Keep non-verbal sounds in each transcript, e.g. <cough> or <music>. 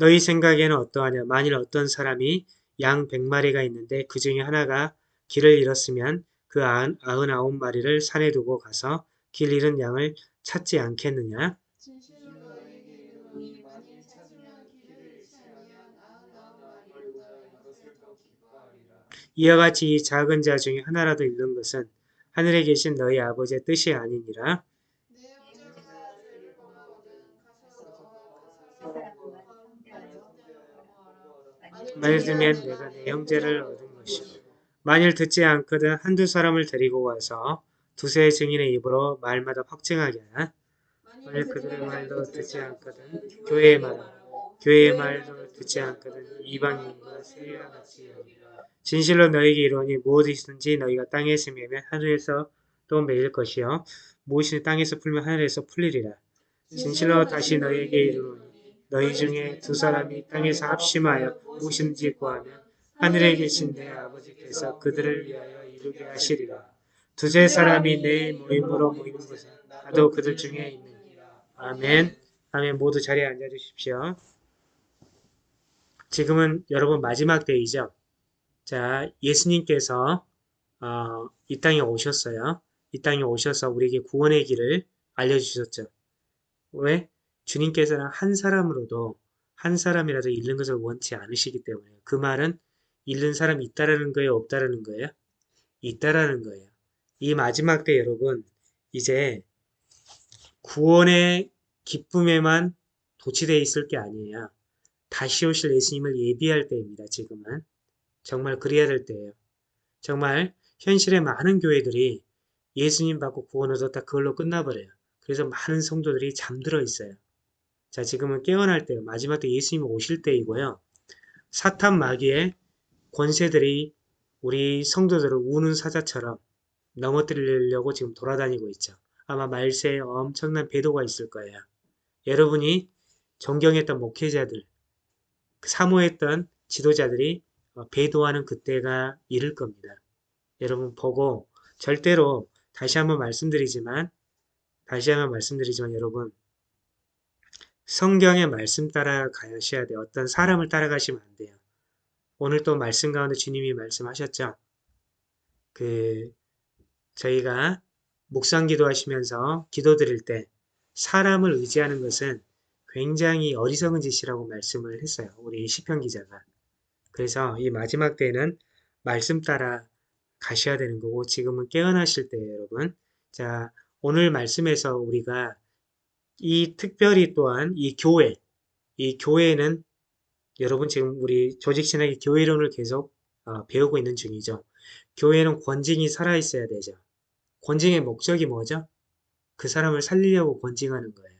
너희 생각에는 어떠하냐? 만일 어떤 사람이 양 100마리가 있는데 그 중에 하나가 길을 잃었으면 그 아흔아홉 마리를 산에 두고 가서 길 잃은 양을 찾지 않겠느냐? 이와 같이 이 작은 자 중에 하나라도 잃는 것은 하늘에 계신 너희 아버지의 뜻이 아니니라. 만일 들면 내가 내 형제를 얻은 것이요. 만일 듣지 않거든 한두 사람을 데리고 와서 두세 증인의 입으로 말마다 확증하게 하나. 만일 그들의 말도 듣지 않거든 교회의 말하고 교회의 말도 듣지 않거든 이방인과 세리와 같이. 진실로 너희에게 이르노니 무엇이든지 너희가 땅에 있으면 하늘에서 또 매일 것이요 무엇이 땅에서 풀면 하늘에서 풀리리라. 진실로 다시 너희에게 이르노니 너희 중에 두 사람이 땅에서 합심하여 무엇인지 구하면 하늘에 계신 내 아버지께서 그들을 위하여 이루게 하시리라. 두세 사람이 내 모임으로 모이는 곳은 나도 그들 중에 있느니라. 아멘. 아멘. 모두 자리에 앉아 주십시오. 지금은 여러분 마지막 때이죠. 자, 예수님께서 어, 이 땅에 오셨어요. 이 땅에 오셔서 우리에게 구원의 길을 알려주셨죠. 왜? 주님께서는 한 사람으로도 한 사람이라도 잃는 것을 원치 않으시기 때문에 그 말은 잃는 사람이 있다라는 거예요? 없다라는 거예요? 있다라는 거예요. 이 마지막 때 여러분 이제 구원의 기쁨에만 도취되어 있을 게 아니에요. 다시 오실 예수님을 예비할 때입니다. 지금은. 정말 그래야 될 때예요. 정말 현실의 많은 교회들이 예수님 받고 구원 얻었다 그걸로 끝나버려요. 그래서 많은 성도들이 잠들어 있어요. 자 지금은 깨어날 때요. 마지막 때 예수님이 오실 때이고요. 사탄 마귀의 권세들이 우리 성도들을 우는 사자처럼 넘어뜨리려고 지금 돌아다니고 있죠. 아마 말세에 엄청난 배도가 있을 거예요. 여러분이 존경했던 목회자들, 사모했던 지도자들이 배도하는 그때가 이를 겁니다. 여러분 보고 절대로 다시 한번 말씀드리지만 다시 한번 말씀드리지만 여러분 성경의 말씀 따라 가셔야 돼요. 어떤 사람을 따라가시면 안 돼요. 오늘 또 말씀 가운데 주님이 말씀하셨죠. 그 저희가 묵상 기도하시면서 기도 드릴 때 사람을 의지하는 것은 굉장히 어리석은 짓이라고 말씀을 했어요. 우리 시편 기자가. 그래서 이 마지막 때는 말씀 따라 가셔야 되는 거고 지금은 깨어나실 때예요, 여러분. 자, 오늘 말씀에서 우리가 이 특별히 또한 이 교회, 이 교회는 여러분 지금 우리 조직신학의 교회론을 계속 어, 배우고 있는 중이죠. 교회는 권징이 살아있어야 되죠. 권징의 목적이 뭐죠? 그 사람을 살리려고 권징하는 거예요.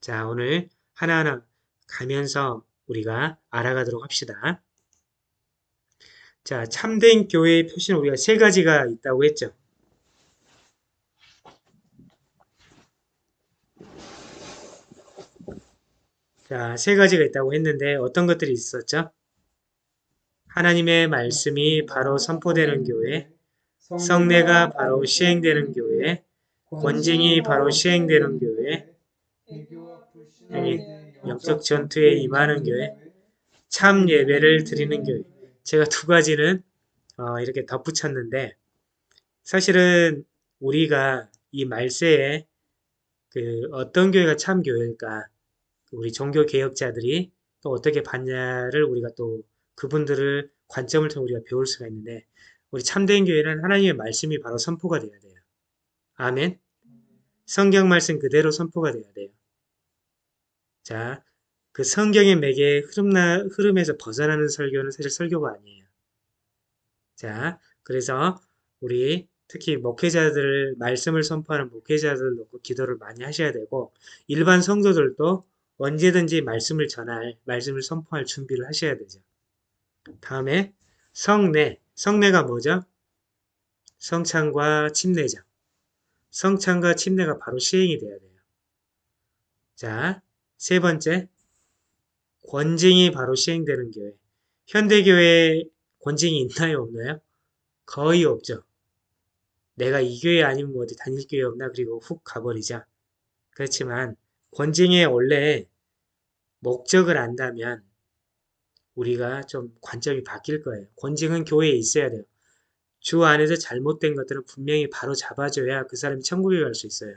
자 오늘 하나하나 가면서 우리가 알아가도록 합시다. 자 참된 교회의 표시는 우리가 세 가지가 있다고 했죠. 자, 세 가지가 있다고 했는데 어떤 것들이 있었죠? 하나님의 말씀이 바로 선포되는 교회, 성례가 바로 시행되는 교회, 권징이 바로 시행되는 교회, 영적 전투에 임하는 교회, 참 예배를 드리는 교회. 제가 두 가지는 어, 이렇게 덧붙였는데 사실은 우리가 이 말세에 그 어떤 교회가 참 교회일까 우리 종교 개혁자들이 또 어떻게 봤냐를 우리가 또 그분들을 관점을 통해 우리가 배울 수가 있는데 우리 참된 교회는 하나님의 말씀이 바로 선포가 돼야 돼요. 아멘. 성경 말씀 그대로 선포가 돼야 돼요. 자, 그 성경의 매개의 흐름나, 흐름에서 벗어나는 설교는 사실 설교가 아니에요. 자, 그래서 우리 특히 목회자들 말씀을 선포하는 목회자들 놓고 기도를 많이 하셔야 되고 일반 성도들도 언제든지 말씀을 전할, 말씀을 선포할 준비를 하셔야 되죠. 다음에 성례. 성례가 뭐죠? 성찬과 침례죠. 성찬과 침례가 바로 시행이 돼야 돼요. 자, 세 번째. 권징이 바로 시행되는 교회. 현대교회에 권징이 있나요? 없나요? 거의 없죠. 내가 이 교회 아니면 뭐 어디 다닐 교회 없나? 그리고 훅 가버리자. 그렇지만 권징에 원래 목적을 안다면 우리가 좀 관점이 바뀔 거예요. 권징은 교회에 있어야 돼요. 주 안에서 잘못된 것들은 분명히 바로 잡아줘야 그 사람이 천국에 갈 수 있어요.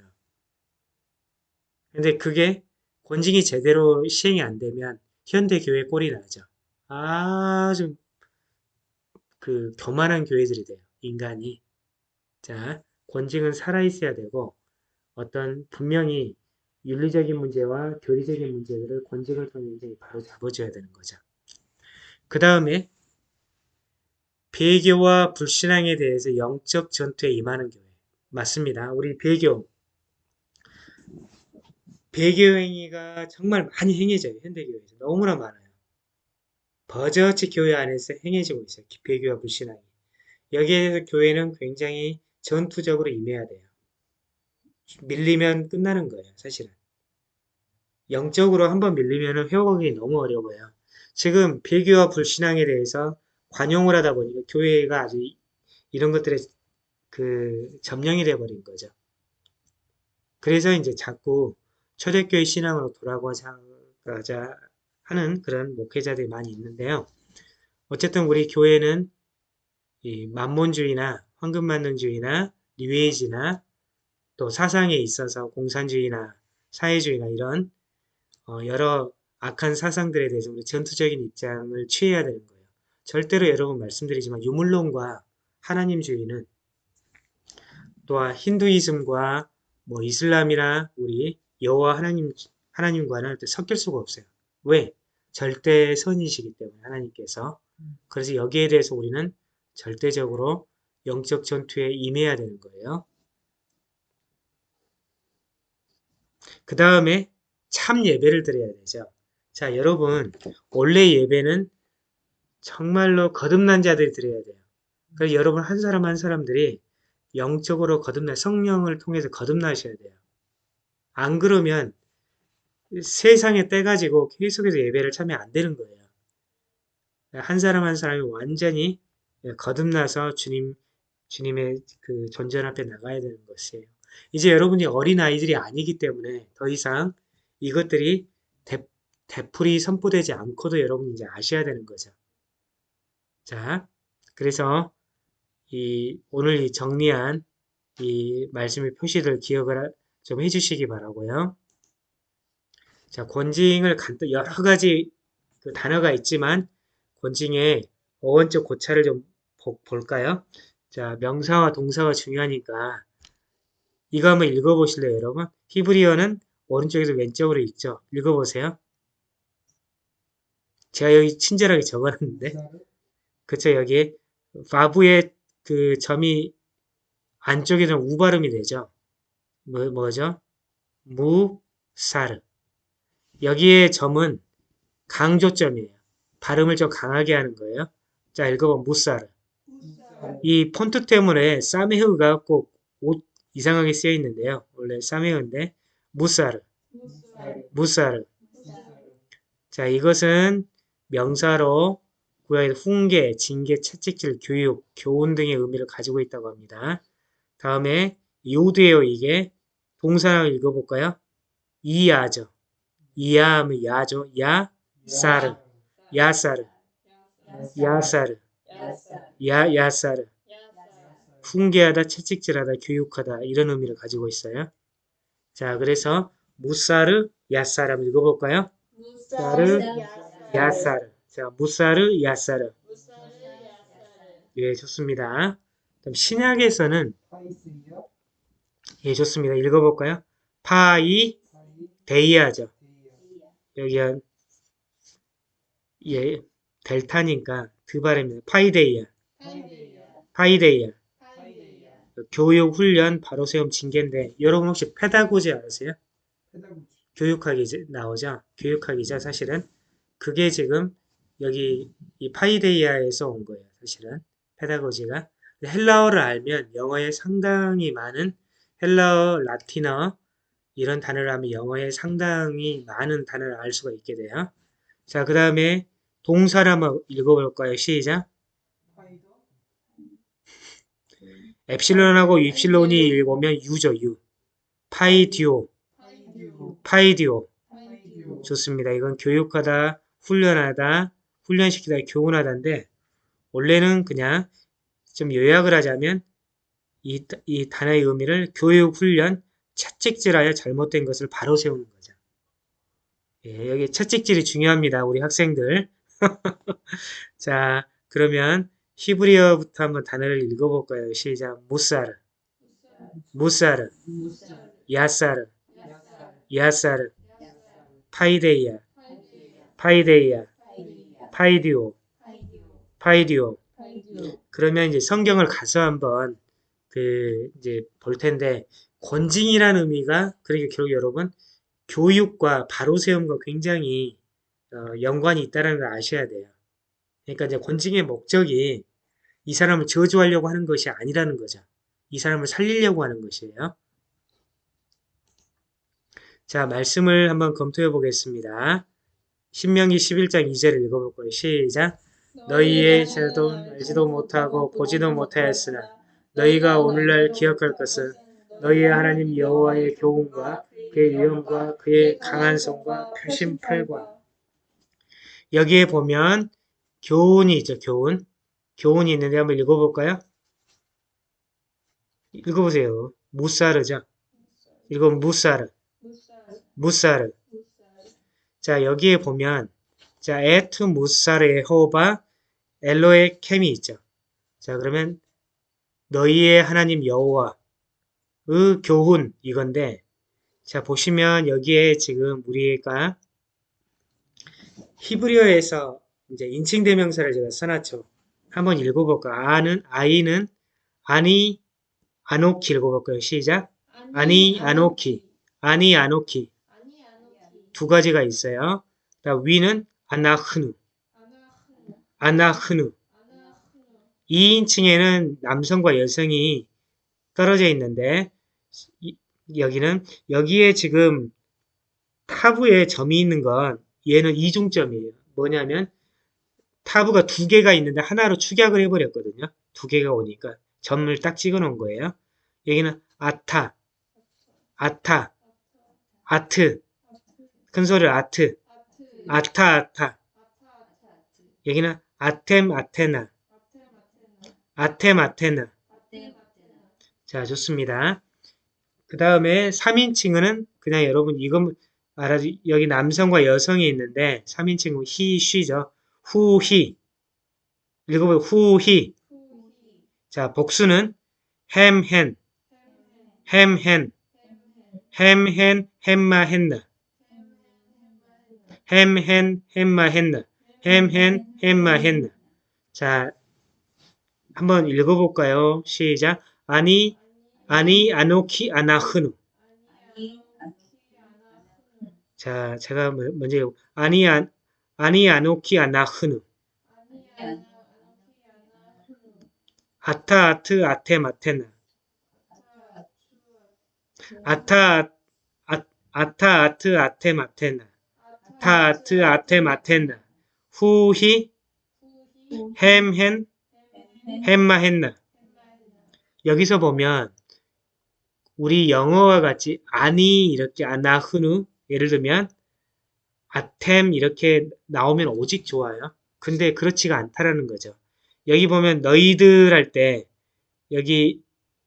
근데 그게 권징이 제대로 시행이 안 되면 현대 교회 꼴이 나죠. 아주 그 교만한 교회들이 돼요. 인간이. 자, 권징은 살아있어야 되고 어떤 분명히 윤리적인 문제와 교리적인 문제들을 권징을 통해 바로 잡아줘야 되는 거죠. 그 다음에 배교와 불신앙에 대해서 영적 전투에 임하는 교회. 맞습니다. 우리 배교. 배교 행위가 정말 많이 행해져요. 현대교회에서. 너무나 많아요. 버젓이 교회 안에서 행해지고 있어요. 배교와 불신앙이. 여기에 대해서 교회는 굉장히 전투적으로 임해야 돼요. 밀리면 끝나는 거예요. 사실은. 영적으로 한번 밀리면 회복하기 너무 어려워요. 지금 배교와 불신앙에 대해서 관용을 하다 보니까 교회가 아주 이- 이런 것들에 그 점령이 돼버린 거죠. 그래서 이제 자꾸 초대교회 신앙으로 돌아가자 하는 그런 목회자들이 많이 있는데요. 어쨌든 우리 교회는 이 만몬주의나 황금만능주의나 뉴에이지나 또 사상에 있어서 공산주의나 사회주의나 이런 어, 여러 악한 사상들에 대해서 우리 전투적인 입장을 취해야 되는 거예요. 절대로 여러분 말씀드리지만 유물론과 하나님주의는 또한 힌두이즘과 뭐 이슬람이나 우리 여호와 하나님 하나님과는 또 섞일 수가 없어요. 왜? 절대 선이시기 때문에 하나님께서 그래서 여기에 대해서 우리는 절대적으로 영적 전투에 임해야 되는 거예요. 그 다음에 참 예배를 드려야 되죠. 자, 여러분, 원래 예배는 정말로 거듭난 자들이 드려야 돼요. 그래서 여러분 한 사람 한 사람들이 영적으로 거듭나 성령을 통해서 거듭나셔야 돼요. 안 그러면 세상에 떼가지고 계속해서 예배를 참여 안 되는 거예요. 한 사람 한 사람이 완전히 거듭나서 주님 주님의 그 존전 앞에 나가야 되는 것이에요. 이제 여러분이 어린 아이들이 아니기 때문에 더 이상 이것들이 대, 되풀이 선포되지 않고도 여러분이 이제 아셔야 되는 거죠. 자, 그래서 이 오늘 이 정리한 이 말씀의 표시들 기억을 좀 해주시기 바라고요. 자, 권징을 간단 여러 가지 그 단어가 있지만 권징의 어원적 고찰을 좀 보- 볼까요? 자, 명사와 동사가 중요하니까 이거 한번 읽어보실래요, 여러분? 히브리어는 오른쪽에서 왼쪽으로 읽죠. 읽어보세요. 제가 여기 친절하게 적어놨는데, 그쵸, 여기 바부의 그 점이 안쪽에는 우 발음이 되죠. 뭐, 뭐죠? 무사르. 여기에 점은 강조점이에요. 발음을 좀 강하게 하는 거예요. 자, 읽어봐. 무사르. 이 폰트 때문에 사메흐가 꼭 옷 이상하게 쓰여 있는데요. 원래 사메흐인데 무사르, 무사르. 자, 이것은 명사로 구약의 훈계, 징계, 채찍질, 교육, 교훈 등의 의미를 가지고 있다고 합니다. 다음에 요드예요, 이게. 동사를 읽어볼까요? 이야죠. 이야하면 야죠. 야, 사르, 야사르, 야사르, 야, 야사르. 훈계하다, 채찍질하다, 교육하다 이런 의미를 가지고 있어요. 자, 그래서 מוסר, יסר 한번 읽어볼까요? מוסר, יסר. 자, מוסר, יסר. 예, 좋습니다. 그럼 신약에서는? 예, 좋습니다. 읽어볼까요? παιδεία죠. 여기가 예, 델타니까 그 발음입니다. παιδεία, παιδεία. 교육, 훈련, 바로 세움, 징계인데 여러분 혹시 페다고지 아세요? 페다고지. 교육학이 나오죠. 교육학이죠. 사실은 그게 지금 여기 이 파이데이아에서 온 거예요. 사실은 페다고지가 헬라어를 알면 영어에 상당히 많은 헬라어, 라틴어 이런 단어를 하면 영어에 상당히 많은 단어를 알 수가 있게 돼요. 자, 그 다음에 동사를 한번 읽어볼까요? 시작. 파이더? 엡실론하고 입실론이 읽으면. 파이디오, 파이디오. 파이디오. 파이디오. 좋습니다. 이건 교육하다, 훈련하다, 훈련시키다, 교훈하다인데 원래는 그냥 좀 요약을 하자면 이, 이 단어의 의미를 교육, 훈련, 채찍질하여 잘못된 것을 바로 세우는 거죠. 예, 여기 채찍질이 중요합니다. 우리 학생들. <laughs> 자, 그러면 히브리어부터 한번 단어를 읽어볼까요? 시작. מוסר, מוסר, יסר, יסר, παιδεία, παιδεία, παιδεύω, παιδεύω. 그러면 이제 성경을 가서 한번 그 이제 볼 텐데 권징이라는 의미가 그러니까 결국 여러분 교육과 바로 세움과 굉장히 어, 연관이 있다는 걸 아셔야 돼요. 그러니까 이제 권징의 목적이 이 사람을 저주하려고 하는 것이 아니라는 거죠. 이 사람을 살리려고 하는 것이에요. 자, 말씀을 한번 검토해 보겠습니다. 신명기 11장 2절을 읽어볼 거예요. 시작. 너희의 제도 알지도 못하고 보지도 못하였으나 너희가 오늘날 기억할 것은 너희의 하나님 여호와의 교훈과 그의 위엄과 그의 강한 손과 표신 팔과 여기에 보면 교훈이 있죠. 교훈. 교훈이 있는데 한번 읽어볼까요? 읽어보세요. 무사르죠. 이거 무사르. 무사르. 자 여기에 보면 자 에투 무사르 에호바 엘로의 캠이 있죠. 자 그러면 너희의 하나님 여호와의 교훈 이건데 자 보시면 여기에 지금 우리가 히브리어에서 이제 인칭 대명사를 제가 써놨죠. 한번 읽어볼까? 아는 아이는 아니 아노키 읽어볼까요? 시작. 아니 아노키 아니 아노키 두 가지가 있어요. 그다음 위는 아나흐누 아나흐누 아나흐누 아나흐누 2인칭에는 남성과 여성이 떨어져 있는데 이- 여기는 여기에 지금 타부에 점이 있는 건 얘는 이중점이에요. 뭐냐면 타부가 두 개가 있는데 하나로 축약을 해버렸거든요. 두 개가 오니까 점을 딱 찍어 놓은 거예요. 여기는 아타, 아타, 아트, 큰 소리로 아트, 아타, 아타. 여기는 아템, 아테나, 아템, 아테나. 자, 좋습니다. 그 다음에 3인칭은 그냥 여러분 이건 알아 여기 남성과 여성이 있는데 3인칭은 he, she죠. Who, he. 후히 자, 복수는 ham, hen, 햄햄 ham, hen, 햄햄 ham, hen, hemma, henna. 햄햄 햄마헨 ham, hen, hemma, henna. ham, hen, hemma, henna. 자, 한번 읽어볼까요? 시작. 아니, 아니, 아노키, 아나흐누. 자, 제가 뭐- 먼저 아니, 아, 아니, 아노키, 아나흐누. 아타, 아트, 아테, 마테나. 아타 아타, 아트, 아테, 마테나. 타, 아트, 아테, 마테나. 후히, 후히 햄, hen, 햄햄 햄마, 했나. 여기서 보면 우리 영어와 같이 아니 이렇게 아나흐누 예를 들면 아템 이렇게 나오면 오직 좋아요. 근데 그렇지가 않다라는 거죠. 여기 보면 너희들 할 때 여기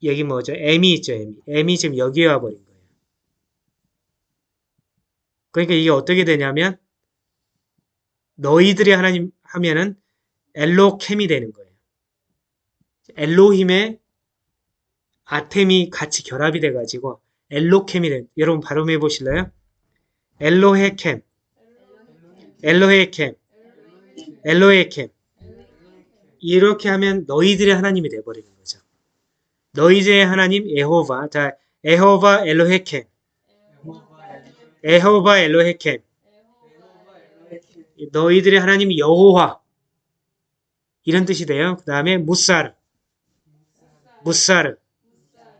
여기 뭐죠? M이 있죠, M이. M이 지금 여기에 와 버린 거예요. 그러니까 이게 어떻게 되냐면 너희들이 하나님 하면은 엘로캠이 되는 거예요. 엘로힘의 아템이 같이 결합이 돼가지고 엘로캠이 된 여러분 발음해 보실래요? 엘로헤캠, 엘로헤캠, 엘로헤캠 이렇게 하면 너희들의 하나님이 돼버리는 거죠. 너희들의 하나님 에호바, 자 에호바 엘로헤캠, 에호바 엘로헤캠, 너희들의 하나님 여호와 이런 뜻이 돼요. 그 다음에 무사르, 무사르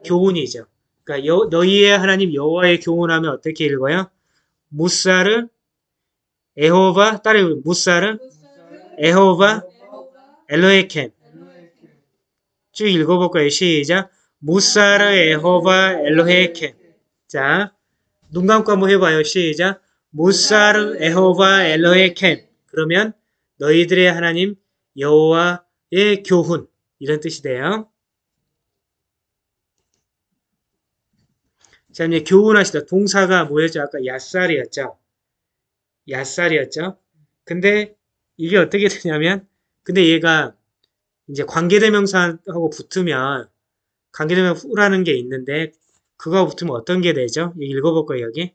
교훈이죠. 그러니까 여- 너희의 하나님 여호와의 교훈하면 어떻게 읽어요? 무사르 에호바 따라해 무사르 에호바 엘로에켐 쭉 읽어볼 거예요. 시작 무사르 에호바 엘로에켐 자, 눈 감고 한번 해봐요. 시작 무사르 에호바 엘로에켐 그러면 너희들의 하나님 여호와의 교훈 이런 뜻이 돼요. 자 이제 교훈하시다 동사가 뭐였죠? 아까 야살이었죠. 야살이었죠. 근데 이게 어떻게 되냐면 근데 얘가 이제 관계대명사하고 붙으면 관계대명사라는 게 있는데 그거 붙으면 어떤 게 되죠? 읽어볼 거예요 여기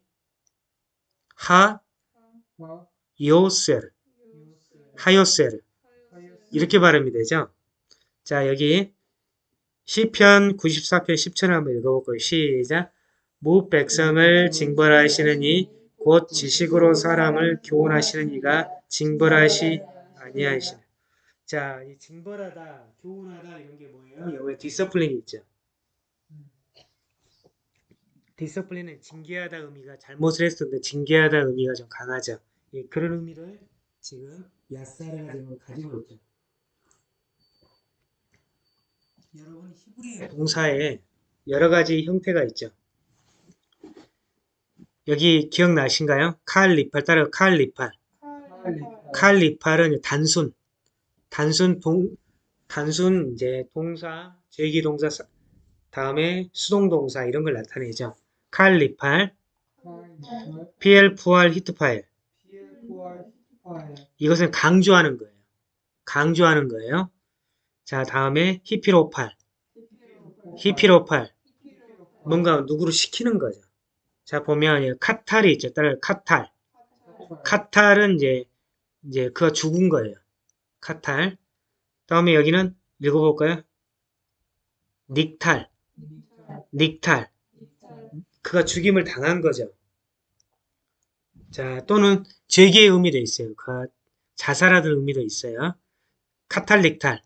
하와 요셀 하요셀 이렇게 발음이 되죠. 자 여기 시편 94편 10절을 한번 읽어볼까요? 시작 무 백성을 징벌하시는 이 곧 지식으로 사람을 교훈하시는 이가 징벌하시 아니하시는 자, 이 징벌하다, 교훈하다 이런 게 뭐예요? 여기에 디서플린이 있죠. 디서플린은 징계하다 의미가 잘못을 했었는데 징계하다 의미가 좀 강하죠. 예, 그런 의미를 지금 야사르가 지금 가지고 있죠. 여러분 히브리 동사에 여러 가지 형태가 있죠. 여기 기억나신가요? 칼리팔 따라 칼리팔. 칼리팔은 단순, 단순 동, 단순 이제 동사, 제기 동사 사- 다음에 수동 동사 이런 걸 나타내죠. 칼리팔, PL 부활 히트 파일. 이것은 강조하는 거예요. 강조하는 거예요. 자, 다음에 히피로팔. 히피로팔. 뭔가 누구를 시키는 거죠. 자, 보면 이 카탈이 있죠. 따라 카탈. 카탈은 이제 이제 그가 죽은 거예요. 카탈. 다음에 여기는 읽어볼까요? 닉탈. 닉탈. 그가 죽임을 당한 거죠. 자, 또는 죄기의 의미도 있어요. 그가 자살하던 의미도 있어요. 카탈릭탈.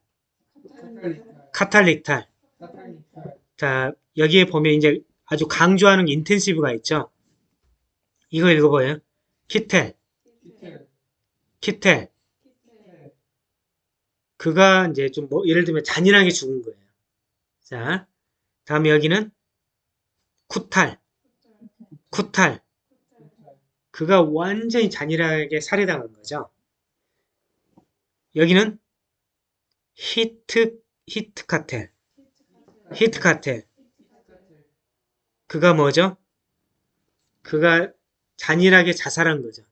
카탈릭탈. 자, 여기에 보면 이제 아주 강조하는 인텐시브가 있죠. 이거 읽어봐요. 키텔. 키텔. 그가 이제 좀 뭐, 예를 들면 잔인하게 죽은 거예요. 자, 다음에 여기는 קֻטַּל. קֻטַּל. 그가 완전히 잔인하게 살해당한 거죠. 여기는 הִתְ, הִתְקַטֵּל. הִתְקַטֵּל. 그가 뭐죠? 그가 잔인하게 자살한 거죠.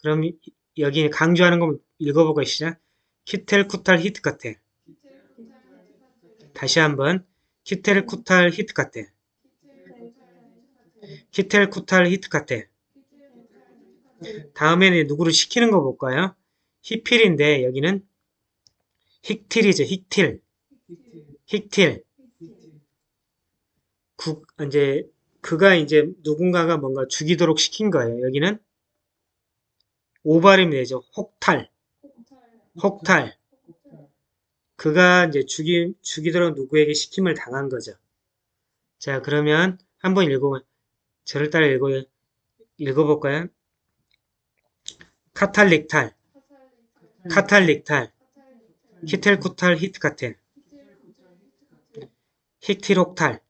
그럼 이- 여기 강조하는 거 읽어보고 시작. קִטֵּל קֻטַּל הִתְקַטֵּל. 다시 한번 קִטֵּל קֻטַּל הִתְקַטֵּל. קִטֵּל קֻטַּל הִתְקַטֵּל. 다음에는 누구를 시키는 거 볼까요? הִפְעִיל인데 여기는 הִקְטִיל이죠. הִקְטִיל. הִקְטִיל. 국 이제 그가 이제 누군가가 뭔가 죽이도록 시킨 거예요. 여기는 오발음이 되죠. 혹탈. 혹탈. 그가 이제 죽이, 죽이도록 누구에게 시킴을 당한 거죠. 자, 그러면 한번 읽어, 저를 따라 읽어, 읽어볼까요? 카탈릭탈, 카탈릭탈, 히텔쿠탈, 히트카텔, 힉티록탈,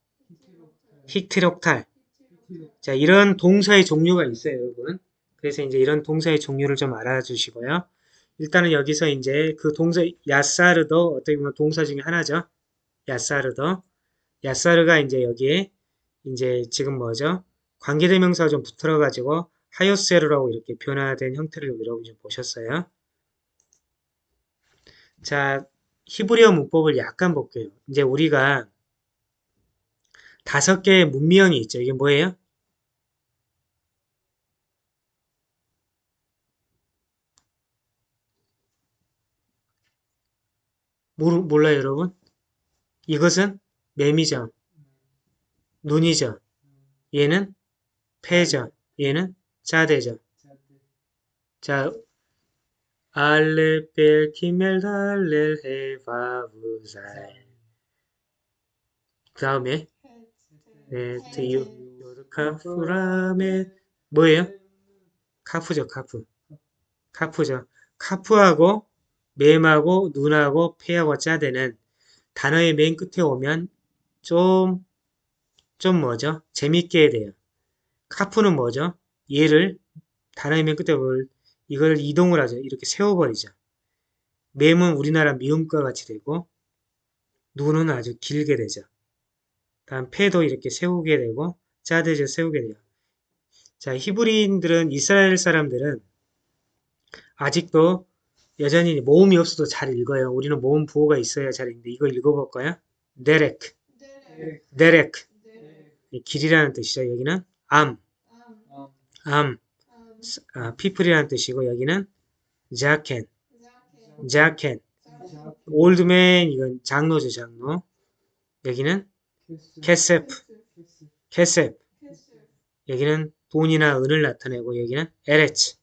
힉티록탈. 자, 이런 동사의 종류가 있어요, 여러분. 그래서 이제 이런 동사의 종류를 좀 알아주시고요. 일단은 여기서 이제 그 동사 야사르도 어떻게 보면 동사 중에 하나죠. 야사르도. 야사르가 이제 여기에 이제 지금 뭐죠? 관계대명사가 좀 붙어 가지고 하요세르라고 이렇게 변화된 형태를 여러분 좀 보셨어요. 자, 히브리어 문법을 약간 볼게요. 이제 우리가 다섯 개의 문명이 있죠. 이게 뭐예요? 모르, 몰라요, 여러분? 이것은 매미죠. 눈이죠. 얘는 패죠. 얘는 자대죠. 자, 알레벨 키멜 달렐 헤바브사이 그 다음에 네, 테유 요르카프라메 뭐예요? 카프죠, 카프. 카프죠. 카프하고 맴하고 눈하고 폐하고 짜대는 단어의 맨 끝에 오면 좀, 좀 뭐죠? 재밌게 돼요. 카프는 뭐죠? 얘를 단어의 맨 끝에 뭘 이걸 이동을 하죠. 이렇게 세워버리죠. 맴은 우리나라 미음과 같이 되고 눈은 아주 길게 되죠. 다음 패도 이렇게 세우게 되고 짜드죠 세우게 돼요. 자 히브리인들은 이스라엘 사람들은 아직도 여전히 모음이 없어도 잘 읽어요. 우리는 모음 부호가 있어야 잘 읽는데 이거 읽어볼까요? דרך, דרך 길이라는 뜻이죠. 여기는 עם, עם 아, people이라는 뜻이고 여기는 זקן, זקן, old man 이건 장로죠 장로. 여기는 כסף, כסף. 여기는 돈이나 은을 나타내고 여기는 ארץ,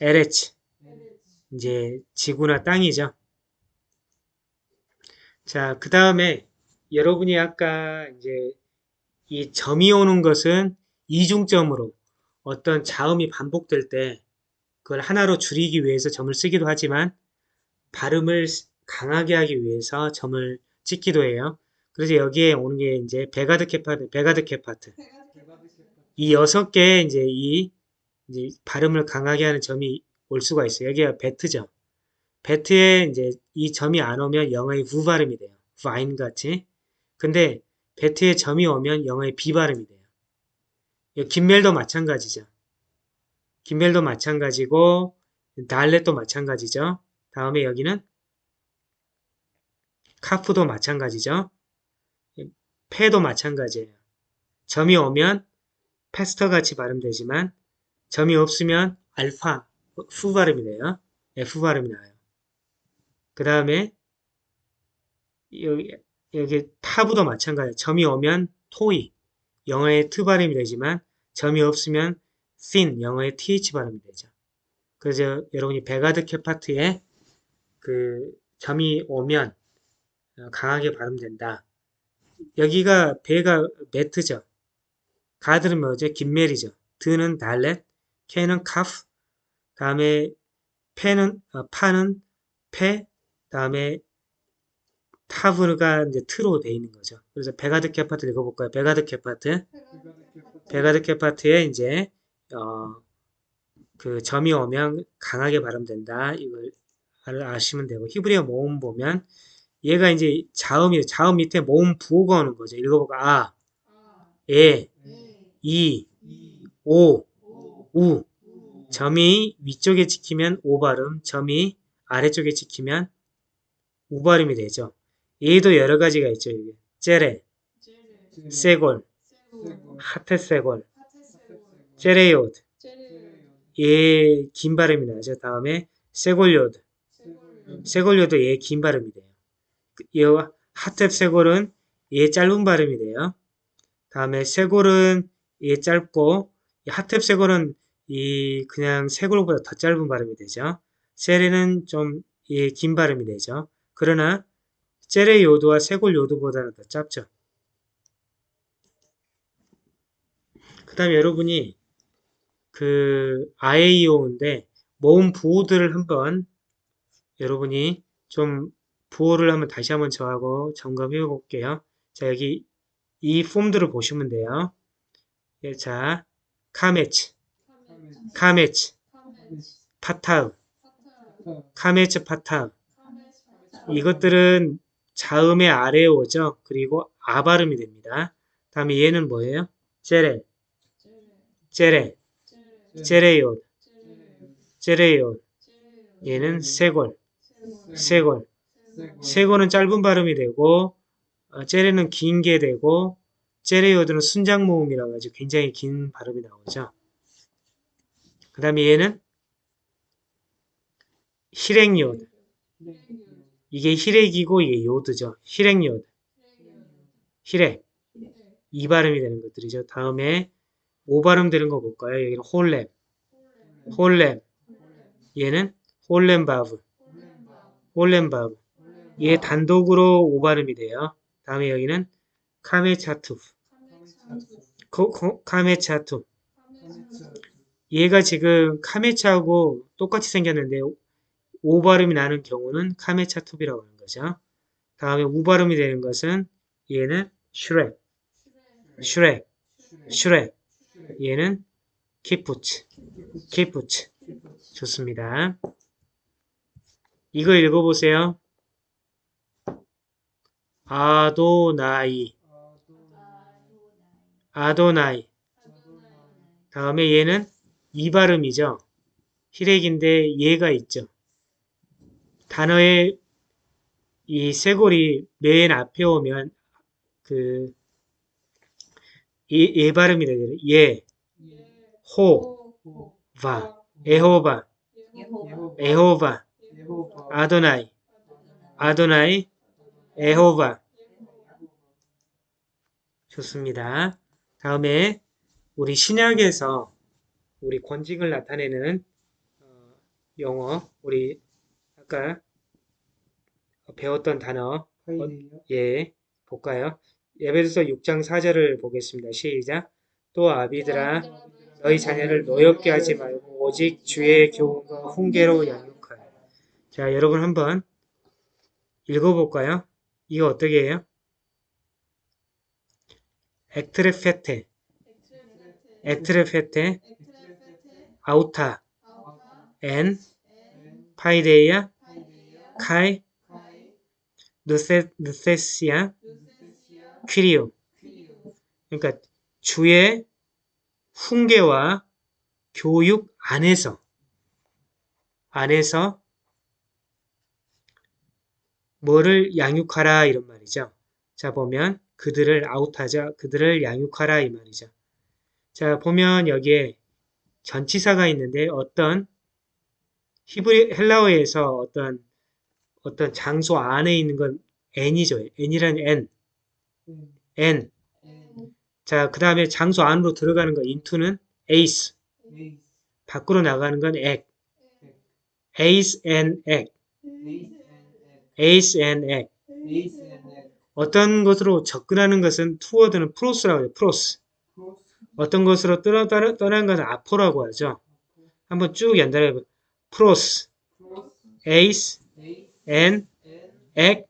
에레 ארץ. 에레 이제 지구나 땅이죠. 자, 그 다음에 여러분이 아까 이제 이 점이 오는 것은 이중점으로 어떤 자음이 반복될 때 그걸 하나로 줄이기 위해서 점을 쓰기도 하지만 발음을 강하게 하기 위해서 점을 찍기도 해요. 그래서 여기에 오는 게 이제 בגד כפת, בגד כפת. 이 여섯 개의 이제 이 이제 발음을 강하게 하는 점이 올 수가 있어요. 여기가 בית죠. 베트에 이제 이 점이 안 오면 영어의 부 발음이 돼요. 파인 같이. 근데 베트에 점이 오면 영어의 비 발음이 돼요. 이 김멜도 마찬가지죠. 김멜도 마찬가지고 달렛도 마찬가지죠. 다음에 여기는 카프도 마찬가지죠. 페도 마찬가지예요. 점이 오면 패스터 같이 발음되지만 점이 없으면 알파 후 발음이 돼요. F 발음이 나요. 그 다음에 여기, 여기 תו도 마찬가지예요. 점이 오면 토이 영어의 트 발음이 되지만 점이 없으면 thin 영어의 th 발음이 되죠. 그래서 여러분이 בגד כפת에 그 점이 오면 어, 강하게 발음된다. 여기가 배가 בית죠. 가드는 뭐죠? גימל이죠. 드는 דלת, 캐는 כף, 다음에 페는 어, 파는 פא, 다음에 תו가 이제 트로 돼 있는 거죠. 그래서 בגד כפת 읽어볼까요? בגד כפת, בגד 캐파, בגד כפת에 이제 어, 그 점이 오면 강하게 발음된다. 이걸 알- 아시면 되고 히브리어 모음 보면 얘가 이제 자음이 자음 밑에 모음 부호가 오는 거죠. 읽어볼까? 아, 아 에, 에 이, 이, 오, 오 우. 우 점이 위쪽에 찍히면 오 발음, 점이 아래쪽에 찍히면 우 발음이 되죠. 얘도 여러 가지가 있죠. 이게 제레 세골, 하테세골. 제레 얘긴 발음이 나죠. 다음에 세골요드. 세골 세골요도 얘 긴 발음이 돼요. 그- 얘 하텝세골은 얘 짧은 발음이 돼요. 다음에 세골은 얘 짧고 이 하텝세골은 이 그냥 세골보다 더 짧은 발음이 되죠. 세레는 좀얘긴 발음이 되죠. 그러나 제레 요드와 세골 요드보다는 더 짧죠. 그 다음에 여러분이 그 아에이오인데 모음 부호들을 한번 여러분이 좀 부호를 한번 다시 한번 저하고 점검해 볼게요. 자, 여기 이 폼들을 보시면 돼요. 예, 자, קמץ, קמץ. פתח, 파타 קמץ פתח. 이것들은 자음의 아래에 오죠. 그리고 아 발음이 됩니다. 다음에 얘는 뭐예요? 제레, 제레. 제레, 제레 제레요, 제레. 제레요. 제레 얘는 세골, 세골 세골은 짧은 발음이 되고 어, 제레는 긴게 되고 제레요드는 순장 모음이라고 하죠. 굉장히 긴 발음이 나오죠. 그 다음에 얘는 히렉요드. 이게 חיריק이고 이게 יוד죠. חיריק יוד. חיריק. 이 발음이 되는 것들이죠. 다음에 오 발음 되는 거 볼까요? 여기는 חולם. חולם. 얘는 חולם וו. חולם וו. 얘 단독으로 오 발음이 돼요. 다음에 여기는 קמץ חטוף. 코- 코- קמץ חטוף. 얘가 지금 קמץ하고 똑같이 생겼는데 오 발음이 나는 경우는 קמץ חטוף이라고 하는 거죠. 다음에 우 발음이 되는 것은 얘는 שורק, שורק, שורק. 얘는 קיבוץ. קיבוץ. 좋습니다. 이거 읽어보세요. אדוני. אדוני. 다음에 얘는 이 발음이죠. 히렉인데 얘가 있죠. 단어의 이 쇄골이 맨 앞에 오면 그 예, 예 발음이 되잖아요. 예, 호, 바, 에호바, 에호바, 아도나이, 아도나이, 에호바. 좋습니다. 다음에 우리 신약에서 우리 권징을 나타내는 어, 영어, 우리 아까 배웠던 단어, 예, 볼까요? 예배드서 6장 4절을 보겠습니다. 시작. 또 아비들아, 너희 자녀를 노엽게 하지 말고 오직 주의 교훈과 훈계로 양육하라. 자, 여러분 한번 읽어볼까요? 이거 어떻게 해요? 엑트레페테, 엑트레페테, 아우타, 엔, 파이데이아, 카이, 누세, 누세시아, 퀴리오. 그러니까 주의 훈계와 교육 안에서 안에서 뭐를 양육하라 이런 말이죠. 자 보면 그들을 아웃하자 그들을 양육하라 이 말이죠. 자 보면 여기에 전치사가 있는데 어떤 히브리 헬라어에서 어떤 어떤 장소 안에 있는 건 n이죠. n이라는 n, n. 자, 그 다음에 장소 안으로 들어가는 거 into는 εἰς, 밖으로 나가는 건 ἐκ, εἰς ἐν ἐκ, εἰς ἐν ἐκ. 어떤 것으로 접근하는 것은 toward는 πρός라고 해요. πρός. 어떤 것으로 떠나, 떠난 것은 ἀπό라고 하죠. 한번 쭉 연달아 보 πρός, εἰς ἐν ἐν ἐκ,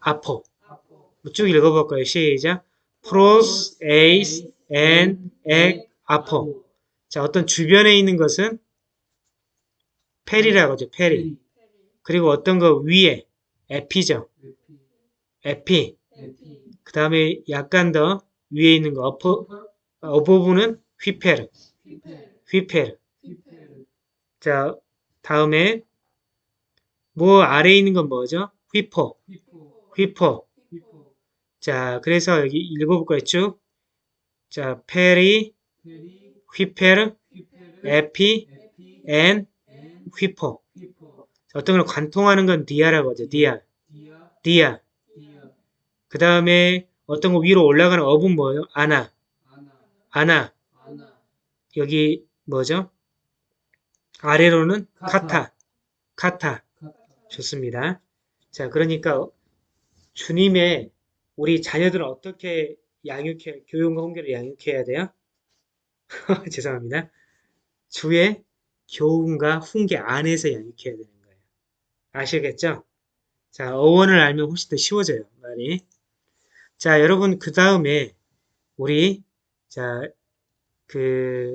ἀπό. 쭉 읽어볼까요? 시작. πρός, εἰς, ἐν, ἐκ, ἀπό. 자, 어떤 주변에 있는 것은 περί라고 하죠. περί. 그리고 어떤 거 위에 ἐπί죠. ἐπί. ἐπί 그 다음에 약간 더 위에 있는 거 upper, ὑπέρ. ὑπέρ ὑπέρ. ὑπέρ 자, 다음에 뭐 아래에 있는 건 뭐죠? ὑπό. ὑπό ὑπό. ὑπό 자, 그래서 여기 읽어볼까요? 쭉. 자, περί, ὑπέρ, ὑπέρ ἐπί, ἐν ὑπό. 어떤 걸 관통하는 건 διά라고 하죠. διά. διά 그 다음에 어떤 거 위로 올라가는 up은 뭐예요? ἀνά. ἀνά 여기 뭐죠? 아래로는 κατά. κατά. κατά. κατά 좋습니다. 자, 그러니까 주님의 우리 자녀들은 어떻게 양육해, 교육과 훈계를 양육해야 돼요? <laughs> 죄송합니다. 주의 교훈과 훈계 안에서 양육해야 되는 거예요. 아시겠죠? 자, 어원을 알면 훨씬 더 쉬워져요, 말이. 자, 여러분, 그 다음에 우리, 자, 그,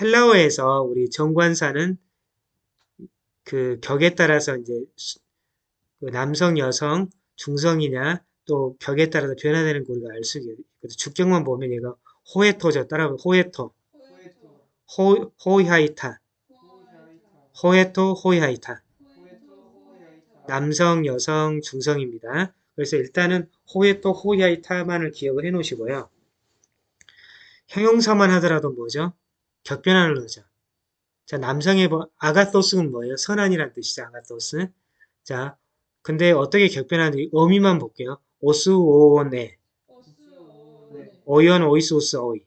헬라어에서 우리 정관사는 그 격에 따라서 이제 수- 그 남성, 여성, 중성이냐 또 격에 따라서 변화되는 거 우리가 알 수 있거든요. 주격만 보면 얘가 호에토죠. 따라하면 호에토, 포에토 호, 호이하이타, 호야이타 호에토, 호이하이타. 남성, 여성, 중성입니다. 그래서 일단은 호에토, 호이하이타만을 기억을 해 놓으시고요. 형용사만 하더라도 뭐죠? 격변하는 거죠. 자, 남성의 뭐, 아가토스는 뭐예요? 선한이란 뜻이죠, 아가토스. 자, 근데 어떻게 격변하는지 의미만 볼게요. 오스, 오네, 네 오이언, 오이소스, 오이.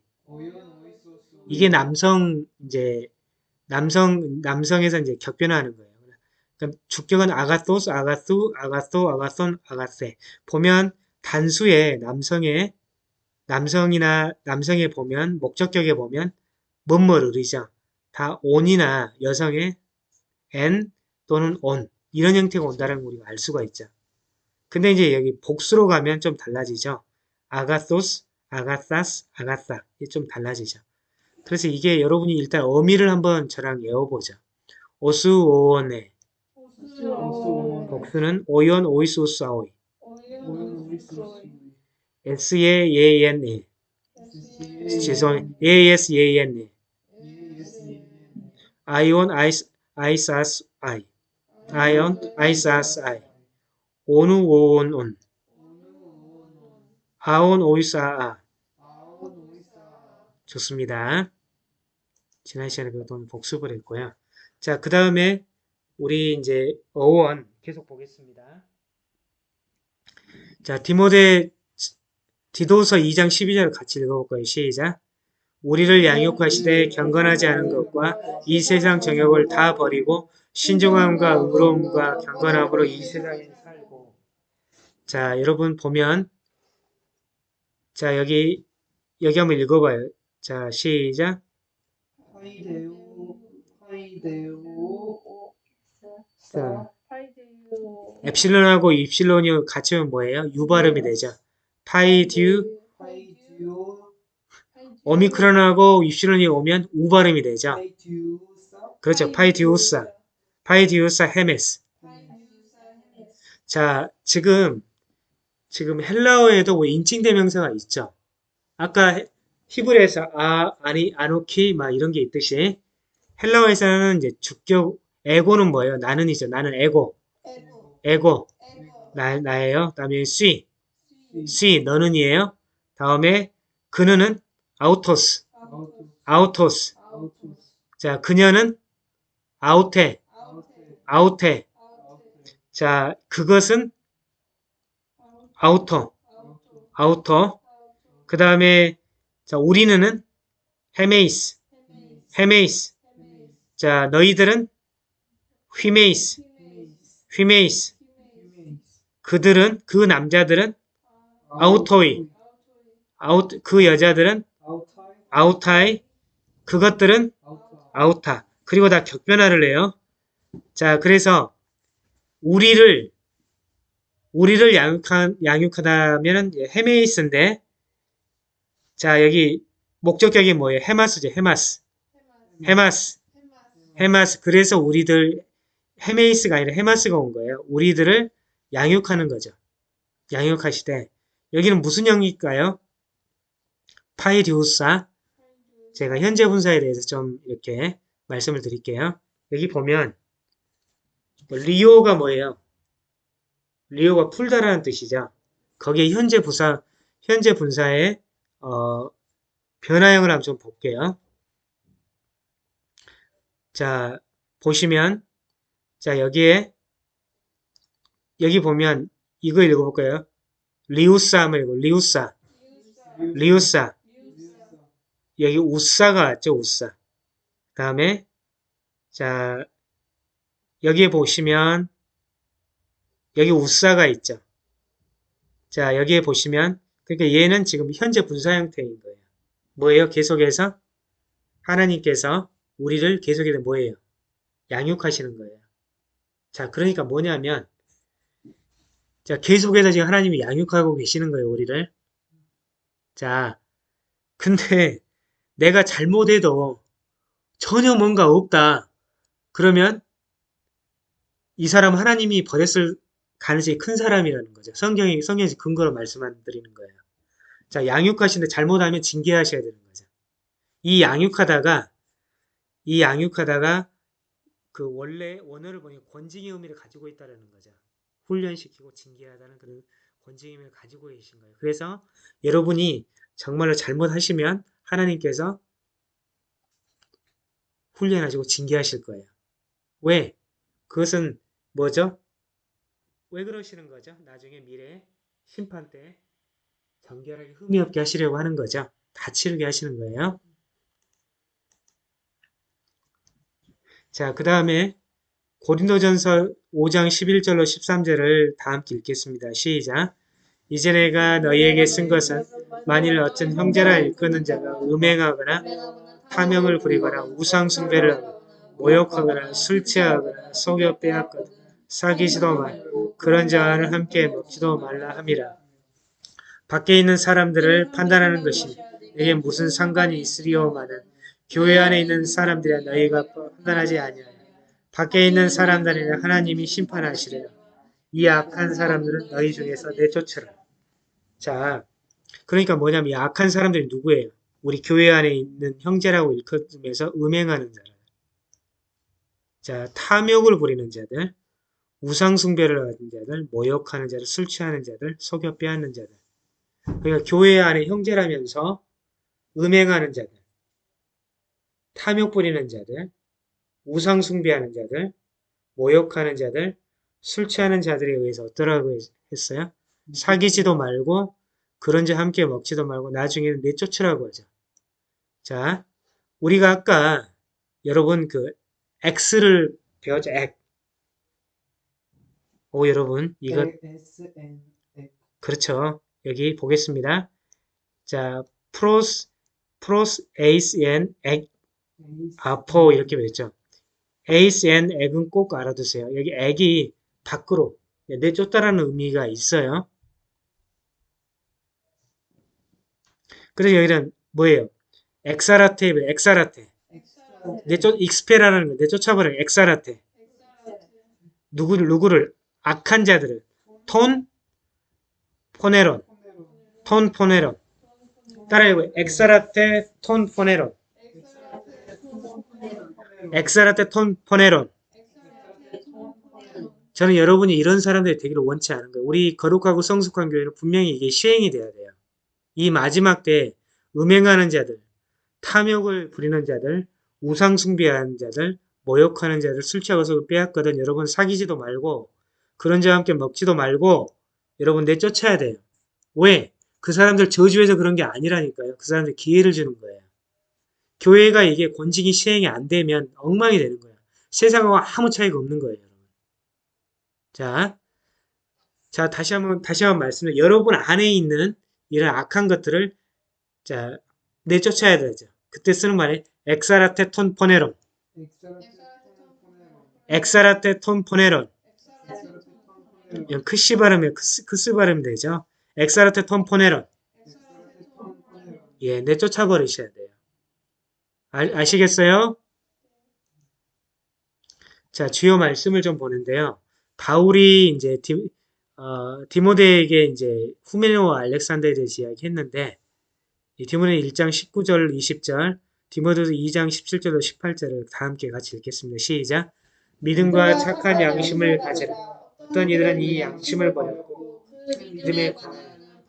이게 남성, 이제, 남성, 남성에서 이제 격변하는 거예요. 그럼 주격은 아가토스, 아가수, 아가소, 아가손, 아가세. 보면 단수에 남성의, 남성이나 남성에 보면, 목적격에 보면, 뭐뭐를 의죠. 다 on이나 여성의 n 또는 on. 이런 형태가 온다는 걸 우리가 알 수가 있죠. 근데 이제 여기 복수로 가면 좀 달라지죠. 아가소스, 아가사스, 아가사. 이게 좀 달라지죠. 그래서 이게 여러분이 일단 어미를 한번 저랑 외워보죠. 오수오원의 오수오원 복수는 오연 오이소스 아오이. S-E-A-N-E 죄송해요. A-S-E-A-N-E 아이온 아이스 아이사스 아이. 아이온 아이사스 아이. 오누 오온 온. 아온 오이사 아. 좋습니다. 지난 시간에 그동안 복습을 했고요. 자, 그 다음에 우리 이제 어원 계속 보겠습니다. 자, 디모데 디도서 2장 12절을 같이 읽어볼 거예요. 시작. 우리를 양육하시되 경건하지 않은 것과 이 세상 정욕을 다 버리고 신중함과 의로움과 경건함으로 이 세상에 살고 자, 여러분 보면 자, 여기 여기 한번 읽어봐요. 자, 시작. 하이데오 하이데오 자, παιδευ 엡실론하고 입실론이 같이 오면 뭐예요? U 발음이 되죠. παιδεύ, παιδεύω 오미크론하고 입실론이 오면 U 발음이 되죠. 그렇죠. παιδεύουσα, παιδεύουσα ἡμᾶς. 자, 지금 지금 헬라어에도 뭐 인칭 대명사가 있죠. 아까 해- 히브리에서 아, אני, אנכי 막 이런 게 있듯이 헬라어에서는 이제 주격 ἐγώ는 뭐예요? 나는이죠. 나는 ἐγώ, ἐγώ ἐγώ, ἐγώ 나, 나예요. 다음에 σύ, σύ 너는이에요. 다음에 그는은 αὐτός, αὐτό αὐτός. αὐτός 자, 그녀는 αὐτή, αὐτή 자, 그것은 αὐτό, αὐτό. 그 다음에 자, 우리는은 ἡμεῖς. ἡμεῖς 자, 너희들은 ὑμεῖς, ὑμεῖς. 그들은 그 남자들은 αὐτοί. αὐτοί 그 여자들은 αὐταί 그것들은 αὐτά. 그리고 다 격변화를 해요. 자, 그래서 우리를 우리를 양육한 양육하다면은 ἡμεῖς인데 자, 여기 목적격이 뭐예요? ἡμᾶς죠. ἡμᾶς. ἡμᾶς. ἡμᾶς ἡμᾶς. 그래서 우리들 ἡμεῖς가 아니라 ἡμᾶς가 온 거예요. 우리들을 양육하는 거죠. 양육하시되 여기는 무슨 형일까요? παιδεύουσα. 제가 현재 분사에 대해서 좀 이렇게 말씀을 드릴게요. 여기 보면 뭐 λύω가 뭐예요? λύω가 풀다라는 뜻이죠. 거기에 현재 부사 현재 분사의 어, 변화형을 한번 좀 볼게요. 자 보시면 자 여기에 여기 보면 이거 읽어볼까요? 리우사 한번 읽어 리우사 리우사 여기 우사가 왔죠, 우사. 다음에, 자, 여기에 보시면, 여기 우사가 있죠. 자, 여기에 보시면, 그러니까 얘는 지금 현재 분사 형태인 거예요. 뭐예요? 계속해서 하나님께서 우리를 계속해서 뭐예요? 양육하시는 거예요. 자, 그러니까 뭐냐면, 자, 계속해서 지금 하나님이 양육하고 계시는 거예요, 우리를. 자, 근데 내가 잘못해도 전혀 뭔가 없다. 그러면 이 사람 하나님이 버렸을 가능성이 큰 사람이라는 거죠. 성경이, 성경에서 근거로 말씀 안 드리는 거예요. 자, 양육하시는데 잘못하면 징계하셔야 되는 거죠. 이 양육하다가, 이 양육하다가 그 원래 원어를 보니 권징의 의미를 가지고 있다는 거죠. 훈련시키고 징계하다는 그런 권징의 의미를 가지고 계신 거예요. 그래서 여러분이 정말로 잘못하시면 하나님께서 훈련하시고 징계하실 거예요. 왜? 그것은 뭐죠? 왜 그러시는 거죠? 나중에 미래 심판 때 정결하게 흠이 없게 하시려고 하는 거죠. 다 치르게 하시는 거예요. 자, 그 다음에 고린도전서 5장 11절로 13절을 다 함께 읽겠습니다. 시작. 이제 내가 너희에게 쓴 것은 만일 어떤 형제라 일컫는 자가 음행하거나 탐욕을 부리거나 우상 숭배를 하거나 모욕하거나 술 취하거나 속여 빼앗거나 사귀지도 말 그런 자와는 함께 먹지도 말라 함이라 밖에 있는 사람들을 판단하는 것이 내게 무슨 상관이 있으리오마는 교회 안에 있는 사람들이야 너희가 판단하지 아니하여 밖에 있는 사람들에는 하나님이 심판하시리라. 이 악한 사람들은 너희 중에서 내쫓으라. 자, 그러니까 뭐냐면 이 악한 사람들이 누구예요? 우리 교회 안에 있는 형제라고 일컫으면서 음행하는 자들. 자, 탐욕을 부리는 자들, 우상 숭배를 하는 자들, 모욕하는 자들, 술 취하는 자들, 속여 빼앗는 자들. 그러니까 교회 안에 형제라면서 음행하는 자들, 탐욕 부리는 자들, 우상 숭배하는 자들, 모욕하는 자들, 술 취하는 자들에 의해서 어떠라고 했어요? 사귀지도 말고 그런 자 함께 먹지도 말고 나중에는 내쫓으라고 하죠. 자, 우리가 아까 여러분 그 X를 배웠죠. X. 오 여러분 이거 그렇죠. 여기 보겠습니다. 자, 프로스 εἰς ἐν ἐκ, ἀπό 이렇게 배웠죠. εἰς ἐν ἐκ은 꼭 알아두세요. 여기 ἐκ이 밖으로 내쫓다라는 의미가 있어요. 그래서 여기는 뭐예요? ἐξάρατε, ἐξάρατε. 내쫓, expel라는 거, 내쫓아버려, ἐξάρατε. 누구를, 누구를, 악한 자들을. τὸν, πονηρόν. τὸν, πονηρόν. 따라해요. ἐξάρατε, τὸν, πονηρόν. ἐξάρατε, τὸν, πονηρόν. 저는 여러분이 이런 사람들이 되기를 원치 않은 거예요. 우리 거룩하고 성숙한 교회는 분명히 이게 시행이 돼야 돼요. 이 마지막 때에 음행하는 자들, 탐욕을 부리는 자들, 우상 숭배하는 자들, 모욕하는 자들, 술 취하고서 빼앗거든 여러분 사귀지도 말고 그런 자와 함께 먹지도 말고 여러분 내쫓아야 돼요. 왜? 그 사람들 저주해서 그런 게 아니라니까요. 그 사람들 기회를 주는 거예요. 교회가 이게 권직이 시행이 안 되면 엉망이 되는 거예요. 세상하고 아무 차이가 없는 거예요. 여러분. 자, 자 다시 한번 다시 한번 말씀드려. 여러분 안에 있는 이런 악한 것들을 자 내쫓아야 되죠. 그때 쓰는 말이 엑사라테 톤 포네론, ἐξάρατε τὸν πονηρόν. 크시 발음이에요. 크스, 크스 발음 되죠. ἐξάρατε τὸν πονηρόν. 예, 내쫓아 버리셔야 돼요. 아, 아시겠어요? 자, 주요 말씀을 좀 보는데요. 바울이 이제 디, 어, 디모데에게 이제 후메네와 알렉산더에 대해서 이야기했는데 이 디모데 1장 19절 20절 디모데도 2장 17절로 18절을 다 함께 같이 읽겠습니다. 시작. 믿음과 착한 양심을 가지라. 어떤 이들은 이 양심을 버렸고 믿음에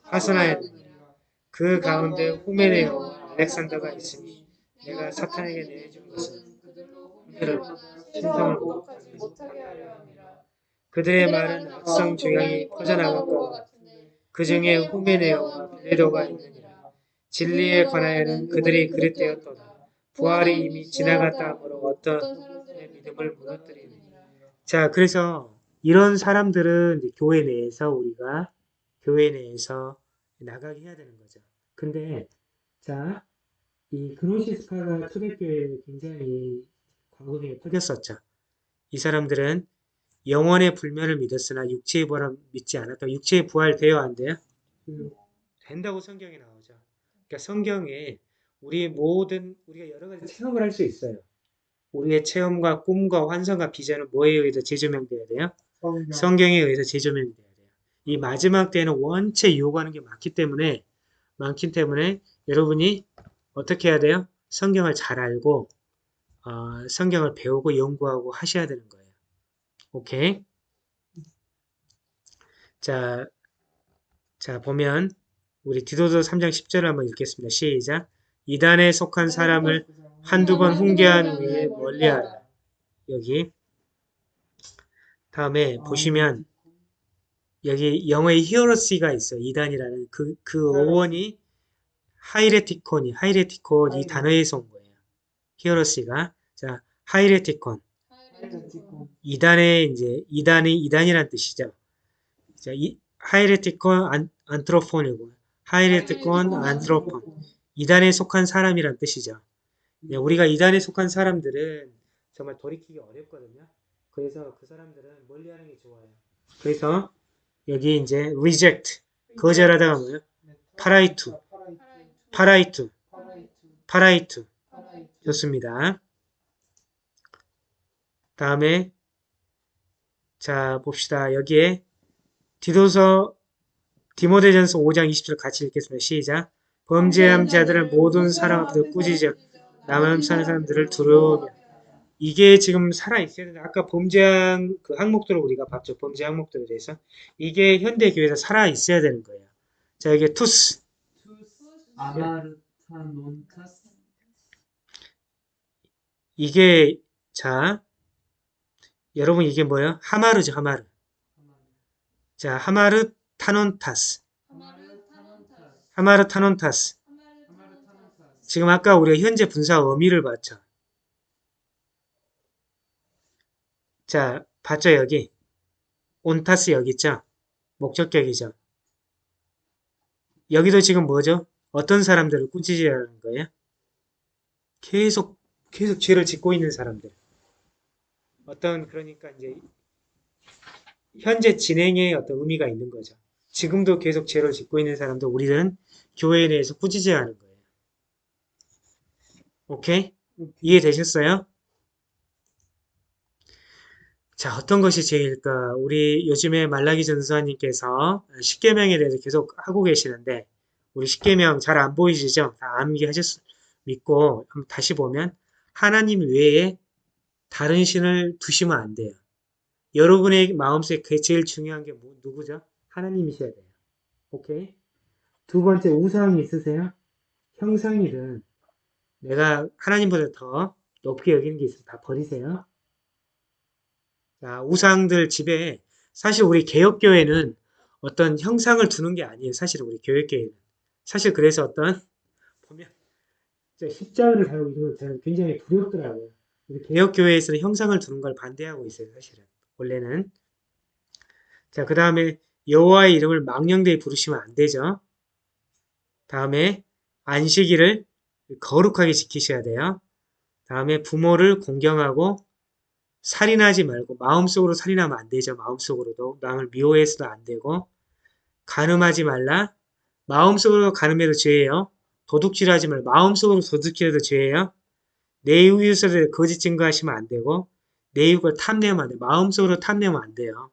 파선하였느니라. 그 가운데 후메네와 알렉산더가 있으니 내가 사탄에게 내준 것은 그들을 신성을 못하게 하려 함이라. 그들의 말은 악성 조약이 퍼져나갈 것 같은데 그 중에 후메네오와 빌레도가 있느니라. 진리에 관하여는 그들이 그릇되었도다. 부활이 이미 지나갔다 하므로 어떤 믿음을 무너뜨리느니라. 자, 그래서 이런 사람들은 교회 내에서 우리가 교회 내에서 나가게 해야 되는 거죠. 근데 자, 이 그노시스파가 초대교회에 굉장히 광범위에 퍼졌었죠. 이 사람들은 영원의 불면을 믿었으나 육체의 부활을 믿지 않았다. 육체의 부활 돼요, 안 돼요? 된다고 성경에 나오죠. 그러니까 성경에 우리 모든 우리가 여러 가지 체험을 할 수 있어요. 우리의 체험과 꿈과 환상과 비전은 뭐에 의해서 재조명돼야 돼요? 성경 성경에 의해서 재조명이 돼야 돼요. 이 마지막 때에는 원체 요구하는 게 많기 때문에 많기 때문에 여러분이 어떻게 해야 돼요? 성경을 잘 알고 어, 성경을 배우고 연구하고 하셔야 되는 거예요. 오케이. 자, 자 보면 우리 디도서 3장 10절을 한번 읽겠습니다. 시작. 이단에 속한 사람을 한두 번 훈계한 후에 멀리하라. 여기 다음에 보시면 여기 영어에 히어로시가 있어요. 이단이라는 그, 그 어원이 하이레티콘이, 하이레티콘 이 단어에서 온 거예요. 히어로시가. 자, 하이레티콘. 이단의 이제 이단이 이단이란 뜻이죠. 자, 이 αἱρετικὸν ἄν, ἄνθρωπον이고 αἱρετικὸν ἄνθρωπον. 이단에 속한 사람이란 뜻이죠. 예, 우리가 이단에 속한 사람들은 정말 돌이키기 어렵거든요. 그래서 그 사람들은 멀리하는 게 좋아요. 그래서 여기 이제 reject 거절하다가 뭐예요? παραιτοῦ, παραιτοῦ, παραιτοῦ. 좋습니다. 다음에 자 봅시다. 여기에 디도서 디모데전서 5장 20절 같이 읽겠습니다. 시작. 범죄한 자들은 모든 사람 앞에서 꾸짖어 남은 사는 사람들을 두려워하며 이게 지금 살아 있어야 되는데 아까 범죄한 그 항목들을 우리가 봤죠. 범죄 항목들에 대해서 이게 현대 교회에서 살아 있어야 되는 거예요. 자 여기 투스 투스 아마르타논타스 이게 자 여러분 이게 뭐예요? 하마르죠 하마르. 자 하마르 타논타스 하마르 타논타스 지금 아까 우리가 현재 분사 어미를 봤죠. 자 봤죠 여기 온타스 여기 있죠. 목적격이죠. 여기도 지금 뭐죠? 어떤 사람들을 꾸짖으라는 거예요? 계속 계속 죄를 짓고 있는 사람들. 어떤 그러니까 이제 현재 진행에 어떤 의미가 있는 거죠. 지금도 계속 죄를 짓고 있는 사람들 우리는 교회에 대해서 꾸짖어야 하는 거예요. 오케이? 이해되셨어요? 자, 어떤 것이 제일까? 우리 요즘에 말라기 전수사님께서 십계명에 대해서 계속 하고 계시는데 우리 십계명 잘 안 보이시죠? 다 암기하셨 믿고 다시 보면 하나님 외에 다른 신을 두시면 안 돼요. 여러분의 마음속에 제일 중요한 게 뭐- 누구죠? 하나님이셔야 돼요. 오케이? 두 번째 우상이 있으세요? 형상이든 내가 하나님보다 더 높게 여기는 게 있으면 다 버리세요. 자, 우상들 집에 사실 우리 개혁교회는 어떤 형상을 두는 게 아니에요. 사실 우리 교회교회는. 사실 그래서 어떤 보면 십자가를 달고 건 저는 굉장히 두렵더라고요. 개혁교회에서는 형상을 두는 걸 반대하고 있어요. 사실은. 원래는. 자, 그 다음에 여호와의 이름을 망령되이 부르시면 안 되죠. 다음에 안식일을 거룩하게 지키셔야 돼요. 다음에 부모를 공경하고 살인하지 말고 마음속으로 살인하면 안 되죠. 마음속으로도 남을 미워해서도 안 되고 간음하지 말라. 마음속으로 간음해도 죄예요. 도둑질하지 말고 마음속으로 도둑질해도 죄예요. 내 대해 거짓 증거하시면 안 되고 내 이웃을 탐내면 안 돼요. 마음속으로 탐내면 안 돼요.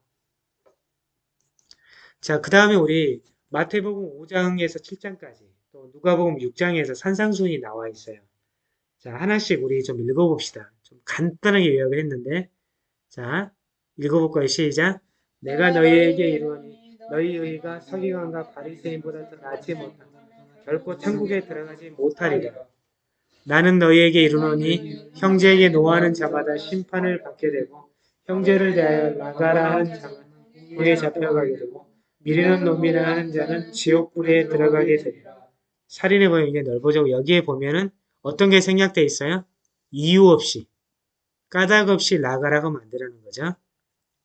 자, 그 다음에 우리 마태복음 5장에서 7장까지 또 누가복음 6장에서 산상순이 나와 있어요. 자, 하나씩 우리 좀 읽어봅시다. 좀 간단하게 요약을 했는데 자, 읽어볼까요? 시작. 내가 너희에게 이르노니 너희 의가 서기관과 바리새인보다 더 낫지 못하다. 결코 천국에 들어가지 못하리라. 나는 너희에게 이르노니 형제에게 노하는 자마다 심판을 받게 되고 형제를 대하여 나가라 하는 자는 불에 잡혀가게 되고 미리는 놈이라 하는 자는 지옥불에 들어가게 되리라. 살인의 범위 이게 넓어지고 여기에 보면은 어떤 게 생략되어 있어요? 이유 없이 까닭 없이 나가라고 만드라는 거죠.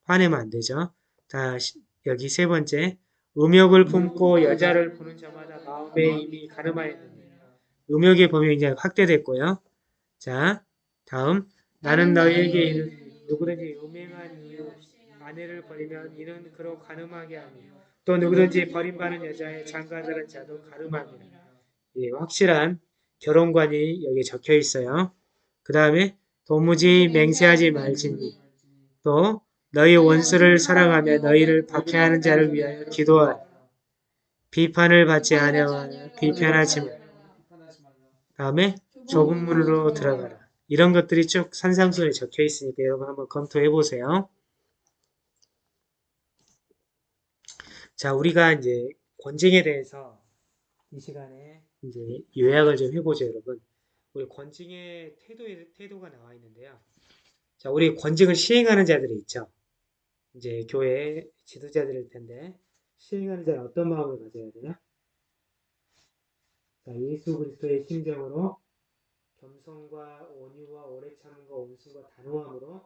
화내면 안 되죠. 다 시- 여기 세 번째 음욕을 품고 여자를 보는 자마다 마음에 이미 가늠하였느니 음욕의 범위 이제 확대됐고요. 자 다음 나는 너희에게 이르노니 누구든지 음행한 이유 아내를 버리면 이는 그로 가늠하게 하며 또 누구든지 버림받는 여자의 장가들은 자도 가름합니다. 예, 확실한 결혼관이 여기 적혀 있어요. 그 다음에 도무지 맹세하지 말지니 또 너희 원수를 사랑하며 너희를 박해하는 자를 위하여 기도하라. 비판을 받지 아니하여 비판하지 말. 다음에 좁은 문으로 들어가라. 이런 것들이 쭉 산상순에 적혀 있으니까 여러분 한번 검토해 보세요. 자, 우리가 이제 권징에 대해서 이 시간에 이제 요약을 좀 해보죠, 여러분. 우리 권징의 태도의 태도가 나와 있는데요. 자, 우리 권징을 시행하는 자들이 있죠. 이제 교회 지도자들일 텐데 시행하는 자는 어떤 마음을 가져야 되나? 자, 예수 그리스도의 심정으로 겸손과 온유와 오래 참음과 온순과 단호함으로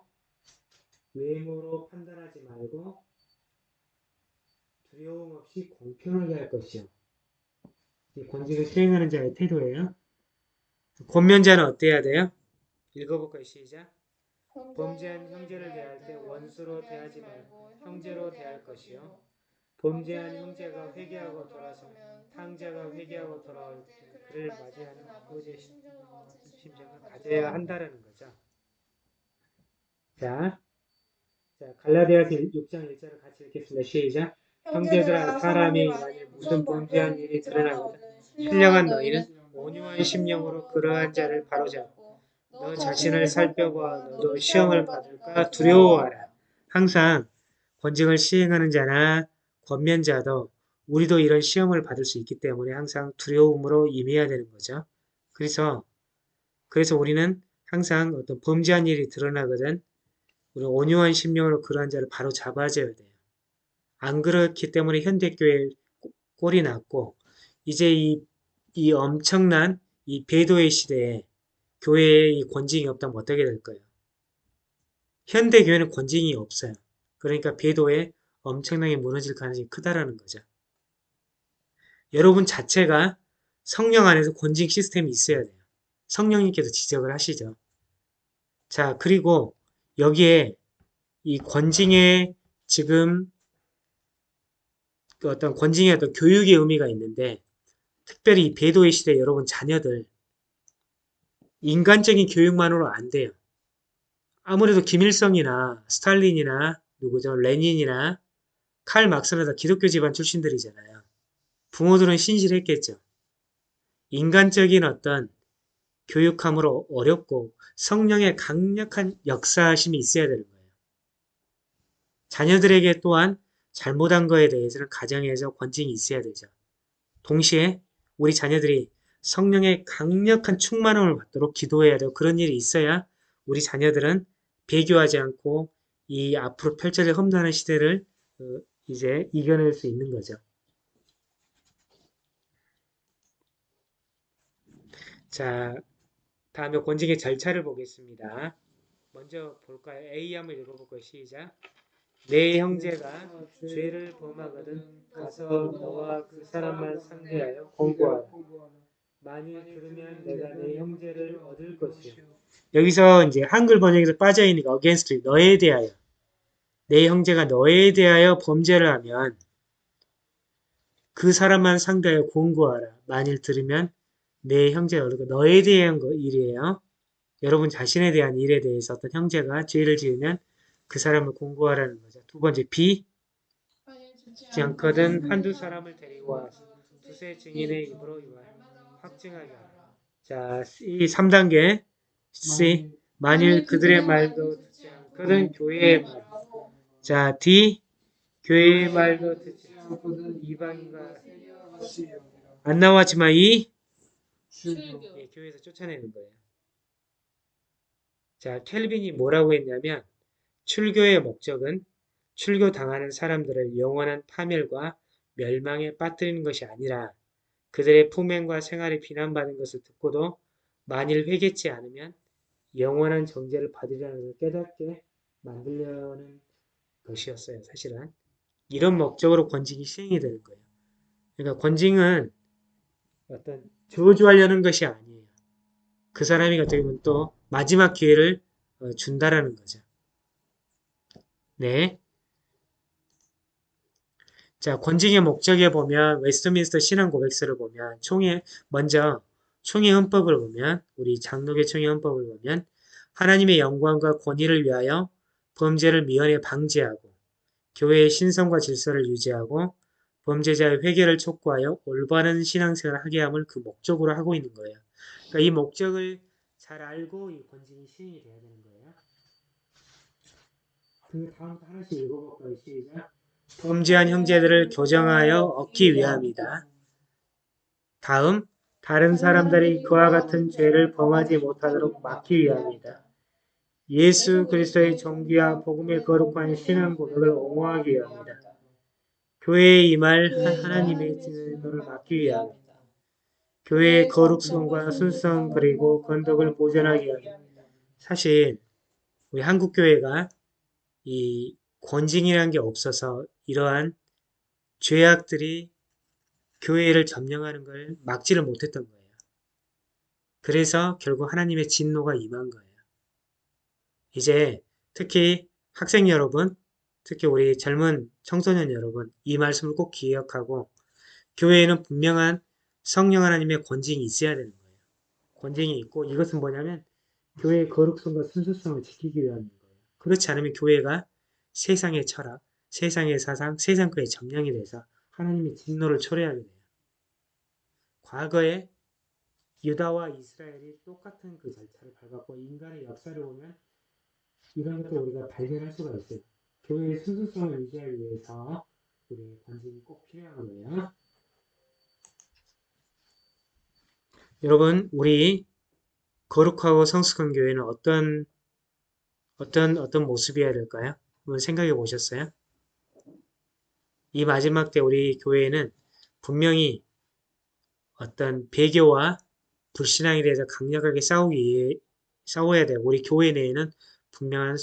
외모로 판단하지 말고 두려움 없이 공평하게 할 것이요. 이 권직을 수행하는 자의 태도예요. 권면자는 어때야 돼요? 읽어볼까요? 시작. 범죄한 형제를 대할 때 원수로 대하지 말고 형제로 대할 것이요. 범죄한 형제가 회개하고 돌아서면 탕자가 회개하고 돌아올 때 그를 맞이하는 아버지의 심정을 가져야 한다라는 거죠. 자, 자 갈라디아서 6장 1절을 같이 읽겠습니다. 시작. 형제들아 사람이 만일 무슨 범죄한 일이 드러나거든 신령한 너희는 온유한 심령으로 그러한 자를 바로잡고 너 자신을 살펴보아 너도 시험을 받을까 두려워하라. 항상 권징을 시행하는 자나 권면자도 우리도 이런 시험을 받을 수 있기 때문에 항상 두려움으로 임해야 되는 거죠. 그래서 그래서 우리는 항상 어떤 범죄한 일이 드러나거든 우리 온유한 심령으로 그러한 자를 바로 잡아줘야 돼요. 안 그렇기 때문에 현대교회 꼴이 났고 이제 이, 이 엄청난 이 배도의 시대에 교회에 이 권징이 없다면 어떻게 될까요? 현대 교회는 권징이 없어요. 그러니까 배도에 엄청나게 무너질 가능성이 크다라는 거죠. 여러분 자체가 성령 안에서 권징 시스템이 있어야 돼요. 성령님께서 지적을 하시죠. 자, 그리고 여기에 이 권징의 지금 그 어떤 권징의 어떤 교육의 의미가 있는데 특별히 이 배도의 시대 여러분 자녀들 인간적인 교육만으로 안 돼요. 아무래도 김일성이나 스탈린이나 누구죠? 레닌이나 칼 막스나 다 기독교 집안 출신들이잖아요. 부모들은 신실했겠죠. 인간적인 어떤 교육함으로 어렵고 성령의 강력한 역사심이 있어야 되는 거예요. 자녀들에게 또한 잘못한 거에 대해서는 가정에서 권징이 있어야 되죠. 동시에 우리 자녀들이 성령의 강력한 충만함을 받도록 기도해야 되고 그런 일이 있어야 우리 자녀들은 배교하지 않고 이 앞으로 펼쳐질 험난한 시대를 어, 이제 이겨낼 수 있는 거죠. 자, 다음에 권징의 절차를 보겠습니다. 먼저 볼까요? A 한번 읽어볼까요? 시작. 내 형제가 죄를 범하거든 가서 너와 그 사람만 상대하여 공고하라. 만일 들으면 내가 내 형제를 얻을 것이요. 여기서 이제 한글 번역에서 빠져있으니까 against 너에 대하여 내 형제가 너에 대하여 범죄를 하면 그 사람만 상대하여 공고하라. 만일 들으면 내 형제가 얻을 것. 너에 대한 거 일이에요. 여러분 자신에 대한 일에 대해서 어떤 형제가 죄를 지으면 그 사람을 공고하라는 거죠. 두 번째 B 듣지 않거든 한두 사람을 데리고 와서 두세 증인의 입으로 이와 확증하게 하라. 자, 이 3단계 C 만일 그들의 말도 듣지 않거든 교회의 말. 자, D 교회의 말도 듣지 않거든 이방인과 안 나왔지만 이 예, 교회에서 쫓아내는 거예요. 자, 켈빈이 뭐라고 했냐면 출교의 목적은 출교 당하는 사람들을 영원한 파멸과 멸망에 빠뜨리는 것이 아니라 그들의 품행과 생활이 비난받은 것을 듣고도 만일 회개치 않으면 영원한 정죄를 받으리라는 걸 깨닫게 만들려는 것이었어요. 사실은 이런 목적으로 권징이 시행이 되는 거예요. 그러니까 권징은 어떤 저주하려는 것이 아니에요. 그 사람이 어떻게 보면 또 마지막 기회를 어, 준다라는 거죠. 네. 자, 권징의 목적에 보면 웨스트민스터 신앙 고백서를 보면 총회 먼저 총회 헌법을 보면 우리 장로교 총회 헌법을 보면 하나님의 영광과 권위를 위하여 범죄를 미연에 방지하고 교회의 신성과 질서를 유지하고 범죄자의 회개를 촉구하여 올바른 신앙생활을 하게 함을 그 목적으로 하고 있는 거예요. 그러니까 이 목적을 잘 알고 이 권징이 시행이 돼야 되는 거예요. 그 다음부터 하나씩 읽어볼까요? 시작. 범죄한 형제들을 교정하여 얻기 위함이다. 다음, 다른 사람들이 그와 같은 죄를 범하지 못하도록 막기 위함이다. 예수 그리스도의 정기와 복음의 거룩한 신앙 고백을 옹호하기 위함이다. 교회에 임할 하나님의 진노를 막기 위함이다. 교회의 거룩성과 순성 그리고 건덕을 보존하기 위함이다. 사실 우리 한국 교회가 이 권징이라는 게 없어서 이러한 죄악들이 교회를 점령하는 걸 막지를 못했던 거예요. 그래서 결국 하나님의 진노가 임한 거예요. 이제 특히 학생 여러분, 특히 우리 젊은 청소년 여러분, 이 말씀을 꼭 기억하고 교회에는 분명한 성령 하나님의 권징이 있어야 되는 거예요. 권징이 있고 이것은 뭐냐면 교회의 거룩성과 순수성을 지키기 위함인 거예요. 그렇지 않으면 교회가 세상의 철학, 세상의 사상, 세상 거에 점령이 돼서 하나님의 진노를 초래하게 돼요. 과거에 유다와 이스라엘이 똑같은 그 절차를 밟았고 인간의 역사를 보면 이런 것을 우리가 발견할 수가 있어요. 교회의 순수성을 유지하기 위해서 우리의 관심이 꼭 필요한 거예요. 여러분, 우리 거룩하고 성숙한 교회는 어떤 어떤 어떤 모습이어야 될까요? 한번 생각해 보셨어요? 이 마지막 때 우리 교회는 분명히 어떤 배교와 불신앙에 대해서 강력하게 싸우기 싸워야 돼요. 우리 교회 내에는 분명한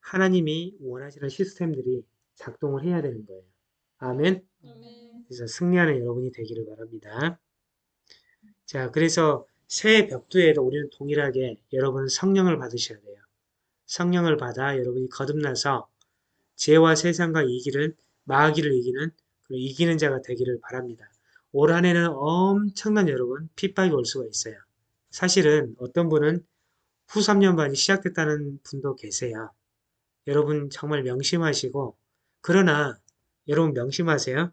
하나님이 원하시는 시스템들이 작동을 해야 되는 거예요. 아멘. 그래서 승리하는 여러분이 되기를 바랍니다. 자, 그래서 새해 벽두에도 우리는 동일하게 여러분은 성령을 받으셔야 돼요. 성령을 받아 여러분이 거듭나서 죄와 세상과 이기는 마귀를 이기는 그 이기는 자가 되기를 바랍니다. 올 한해는 엄청난 여러분 핍박이 올 수가 있어요. 사실은 어떤 분은 후 3년 반이 시작됐다는 분도 계세요. 여러분 정말 명심하시고 그러나 여러분 명심하세요.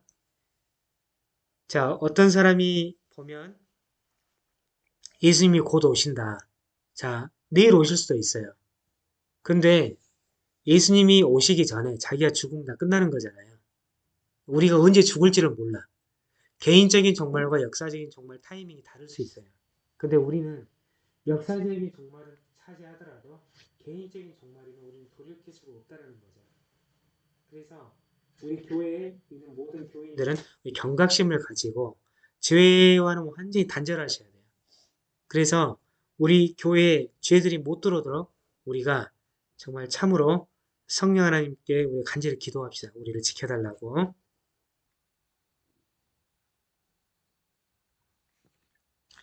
자, 어떤 사람이 보면 예수님이 곧 오신다. 자, 내일 오실 수도 있어요. 근데 예수님이 오시기 전에 자기가 죽으면 다 끝나는 거잖아요. 우리가 언제 죽을지를 몰라. 개인적인 종말과 역사적인 종말 타이밍이 다를 수 있어요. 근데 우리는 역사적인 종말을 차지하더라도 개인적인 종말이면 우리는 돌이킬 수가 없다는 거죠. 그래서 우리 교회에 있는 모든 교인들은 이 경각심을 가지고 죄와는 완전히 단절하셔야 돼요. 그래서 우리 교회에 죄들이 못 들어오도록 우리가 정말 참으로 성령 하나님께 우리 간절히 기도합시다. 우리를 지켜달라고.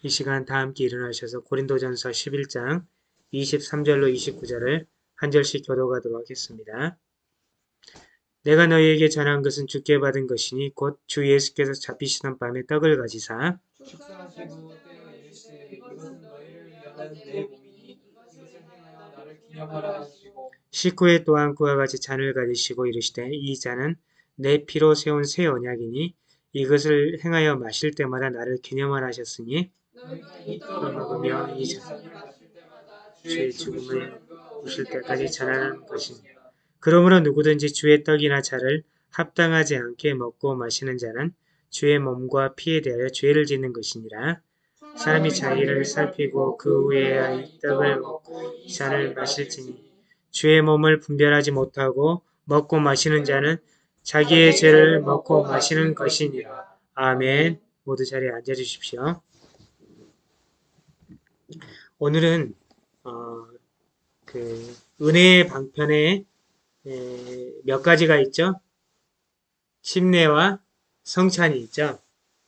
이 시간 다 함께 일어나셔서 고린도전서 11장 23절로 29절을 한 절씩 교도가도록 하겠습니다. 내가 너희에게 전한 것은 주께 받은 것이니 곧 주 예수께서 잡히시던 밤에 떡을 가지사 기념하라 하시고 식후에 또한 그와 같이 잔을 가지시고 이르시되 이 잔은 내 피로 세운 새 언약이니 이것을 행하여 마실 때마다 나를 기념하라 하셨으니 이 떡을 먹으며 이 잔을 주의 죽음을 오실 때까지 전하는 것이니라. 그러므로 누구든지 주의 떡이나 차를 합당하지 않게 먹고 마시는 자는 주의 몸과 피에 대하여 죄를 짓는 것이니라. 사람이 자기를 살피고 그 후에야 이 떡을 먹고 이 잔을 마실지니 주의 몸을 분별하지 못하고 먹고 마시는 자는 자기의 죄를 먹고 마시는 것이니라. 아멘. 모두 자리에 앉아 주십시오. 오늘은 어, 그 은혜의 방편에 에, 몇 가지가 있죠. 침례와 성찬이 있죠.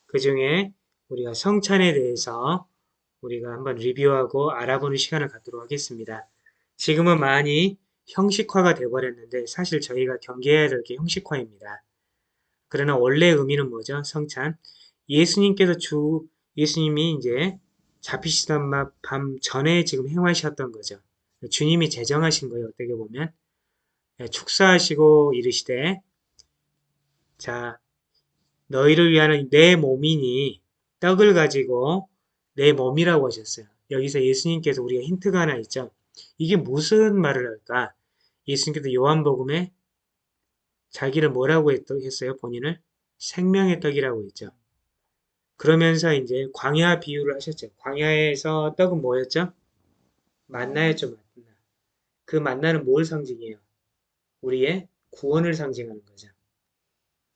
그 중에 우리가 성찬에 대해서 우리가 한번 리뷰하고 알아보는 시간을 갖도록 하겠습니다. 지금은 많이 형식화가 되어버렸는데 사실 저희가 경계해야 될 게 형식화입니다. 그러나 원래 의미는 뭐죠? 성찬. 예수님께서 주, 예수님이 이제 잡히시던 마- 밤 전에 지금 행하셨던 거죠. 주님이 제정하신 거예요. 어떻게 보면. 예, 축사하시고 이르시되 자 너희를 위하는 내 몸이니 떡을 가지고 내 몸이라고 하셨어요. 여기서 예수님께서 우리가 힌트가 하나 있죠. 이게 무슨 말을 할까? 예수님께서 요한복음에 자기를 뭐라고 했- 했어요? 본인을 생명의 떡이라고 했죠. 그러면서 이제 광야 비유를 하셨죠. 광야에서 떡은 뭐였죠? 만나였죠, 만나. 그 만나는 뭘 상징해요? 우리의 구원을 상징하는 거죠.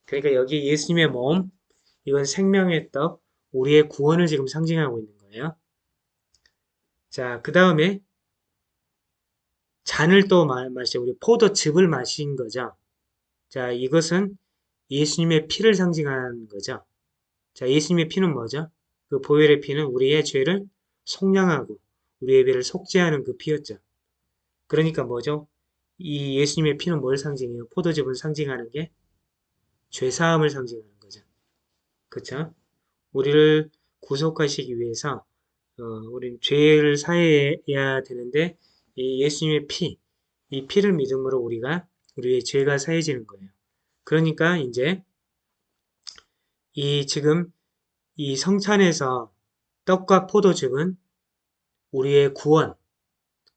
그러니까 여기 예수님의 몸, 이건 생명의 떡, 우리의 구원을 지금 상징하고 있는 거예요. 자, 그 다음에 잔을 또 마- 마시죠. 우리 포도즙을 마신 거죠. 자, 이것은 예수님의 피를 상징하는 거죠. 자, 예수님의 피는 뭐죠? 그 보혈의 피는 우리의 죄를 속량하고 우리의 죄를 속죄하는 그 피였죠. 그러니까 뭐죠? 이 예수님의 피는 뭘 상징해요? 포도즙을 상징하는 게 죄사함을 상징하는 거죠. 그쵸? 우리를 구속하시기 위해서 어, 우린 죄를 사해야 되는데 이 예수님의 피, 이 피를 믿음으로 우리가 우리의 죄가 사해지는 거예요. 그러니까 이제 이 지금 이 성찬에서 떡과 포도즙은 우리의 구원,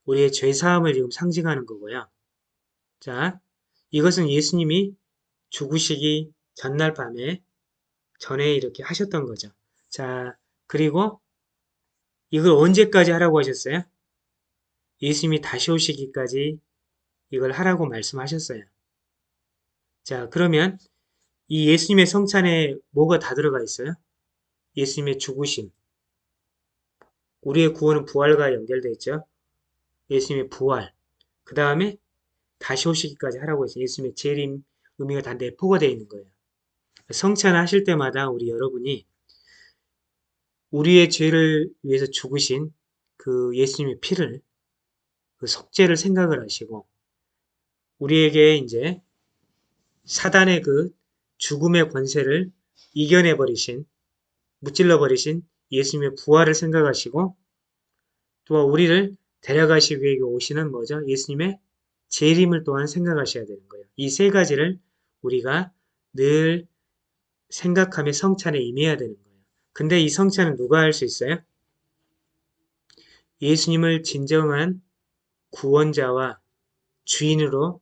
우리의 죄 사함을 지금 상징하는 거고요. 자, 이것은 예수님이 죽으시기 전날 밤에 전에 이렇게 하셨던 거죠. 자, 그리고 이걸 언제까지 하라고 하셨어요? 예수님이 다시 오시기까지 이걸 하라고 말씀하셨어요. 자, 그러면 이 예수님의 성찬에 뭐가 다 들어가 있어요? 예수님의 죽으심. 우리의 구원은 부활과 연결되어 있죠. 예수님의 부활. 그 다음에 다시 오시기까지 하라고 했어요. 예수님의 재림 의미가 다 내포가 되어 있는 거예요. 성찬 하실 때마다 우리 여러분이 우리의 죄를 위해서 죽으신 그 예수님의 피를 그 속죄를 생각을 하시고 우리에게 이제 사단의 그 죽음의 권세를 이겨내 버리신 무찔러 버리신 예수님의 부활을 생각하시고 또한 우리를 데려가시기 위해 오시는 뭐죠? 예수님의 재림을 또한 생각하셔야 되는 거예요. 이 세 가지를 우리가 늘 생각하며 성찬에 임해야 되는 거예요. 근데 이 성찬은 누가 할 수 있어요? 예수님을 진정한 구원자와 주인으로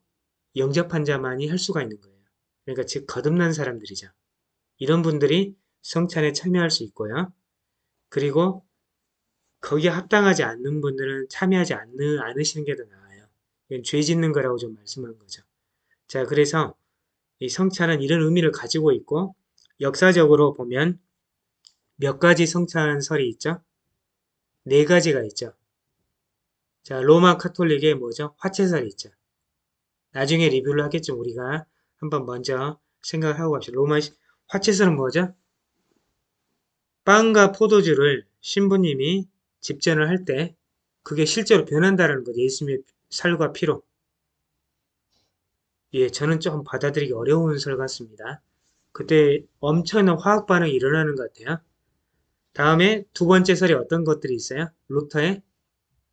영접한 자만이 할 수가 있는 거예요. 그러니까 즉 거듭난 사람들이죠. 이런 분들이 성찬에 참여할 수 있고요. 그리고 거기에 합당하지 않는 분들은 참여하지 않는, 않으시는 게 더 나아요. 이건 죄 짓는 거라고 좀 말씀한 거죠. 자, 그래서 이 성찬은 이런 의미를 가지고 있고 역사적으로 보면 몇 가지 성찬설이 있죠? 네 가지가 있죠. 자, 로마 카톨릭의 뭐죠? 화채설이 있죠. 나중에 리뷰를 하겠죠. 우리가 한번 먼저 생각을 하고 갑시다. 로마 화채설은 뭐죠? 빵과 포도주를 신부님이 집전을 할 때 그게 실제로 변한다는 거죠. 예수님의 살과 피로. 예, 저는 조금 받아들이기 어려운 설 같습니다. 그때 엄청난 화학 반응이 일어나는 것 같아요. 다음에 두 번째 설이 어떤 것들이 있어요? 루터의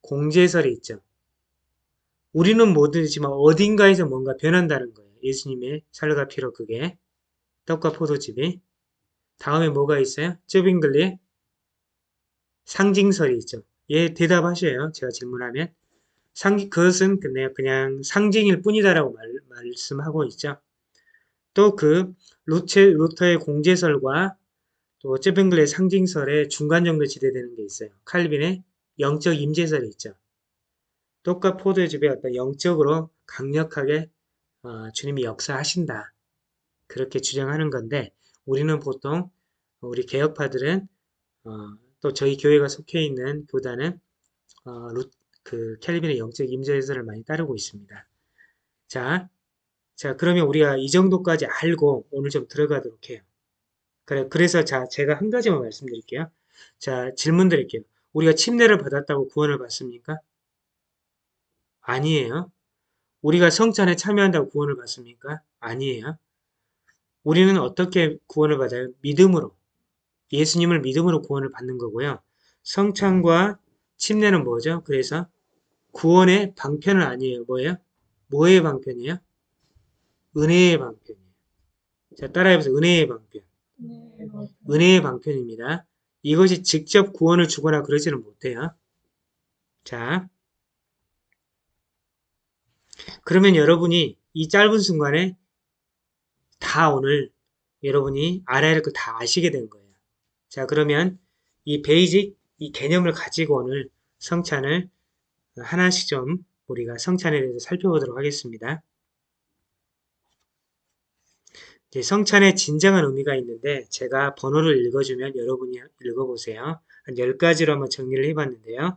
공제설이 있죠. 우리는 모르지만 어딘가에서 뭔가 변한다는 거예요. 예수님의 살과 피로 그게 떡과 포도즙이 다음에 뭐가 있어요? 쯔빙글리의 상징설이 있죠. 예, 대답하셔요. 제가 질문하면 상 그것은 그냥, 그냥 상징일 뿐이다라고 말, 말씀하고 있죠. 또 그 루터의 공제설과 또 쯔빙글의 상징설의 중간 정도 지대되는 게 있어요. 칼빈의 영적 임재설이 있죠. 떡과 포도즙의 어떤 영적으로 강력하게 어, 주님이 역사하신다. 그렇게 주장하는 건데 우리는 보통 우리 개혁파들은 어, 또 저희 교회가 속해 있는 교단은 어, 루, 그 캘빈의 영적 임재설을 많이 따르고 있습니다. 자, 자 그러면 우리가 이 정도까지 알고 오늘 좀 들어가도록 해요. 그래, 그래서 자 제가 한 가지만 말씀드릴게요. 자 질문 드릴게요. 우리가 침례를 받았다고 구원을 받습니까? 아니에요. 우리가 성찬에 참여한다고 구원을 받습니까? 아니에요. 우리는 어떻게 구원을 받아요? 믿음으로. 예수님을 믿음으로 구원을 받는 거고요. 성찬과 침례는 뭐죠? 그래서 구원의 방편은 아니에요. 뭐예요? 뭐의 방편이에요? 은혜의 방편이에요. 자, 따라해보세요. 은혜의 방편. 은혜의 방편입니다. 이것이 직접 구원을 주거나 그러지는 못해요. 자, 그러면 여러분이 이 짧은 순간에 다 오늘 여러분이 알아야 할 거 다 아시게 된 거예요. 자, 그러면 이 베이직, 이 개념을 가지고 오늘 성찬을 하나씩 좀 우리가 성찬에 대해서 살펴보도록 하겠습니다. 이제 성찬의 진정한 의미가 있는데 제가 번호를 읽어주면 여러분이 읽어보세요. 한 10가지로 한번 정리를 해봤는데요.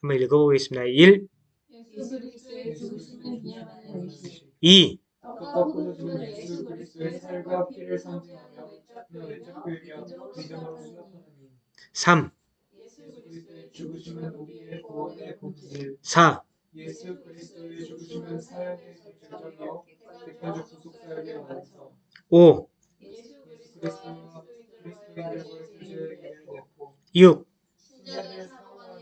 한번 읽어보겠습니다. 1, 예수 그리스도의 죽으심을 기념하는 의식 2, 떡과 포도주는 예수 그리스도의 살과 피를 상징하며 외적 교육이며 믿음으로 생각하는 3, 예수 그리스도의 죽으심은 우리의 구원의 본질 4, 예수 그리스도의 죽으심은 사역의 결정이요 객관적 구속 사역의 완성 5, 예수 그리스도와 그리스도인들과의 죄를 이겨냈고 6, 신자들의 상황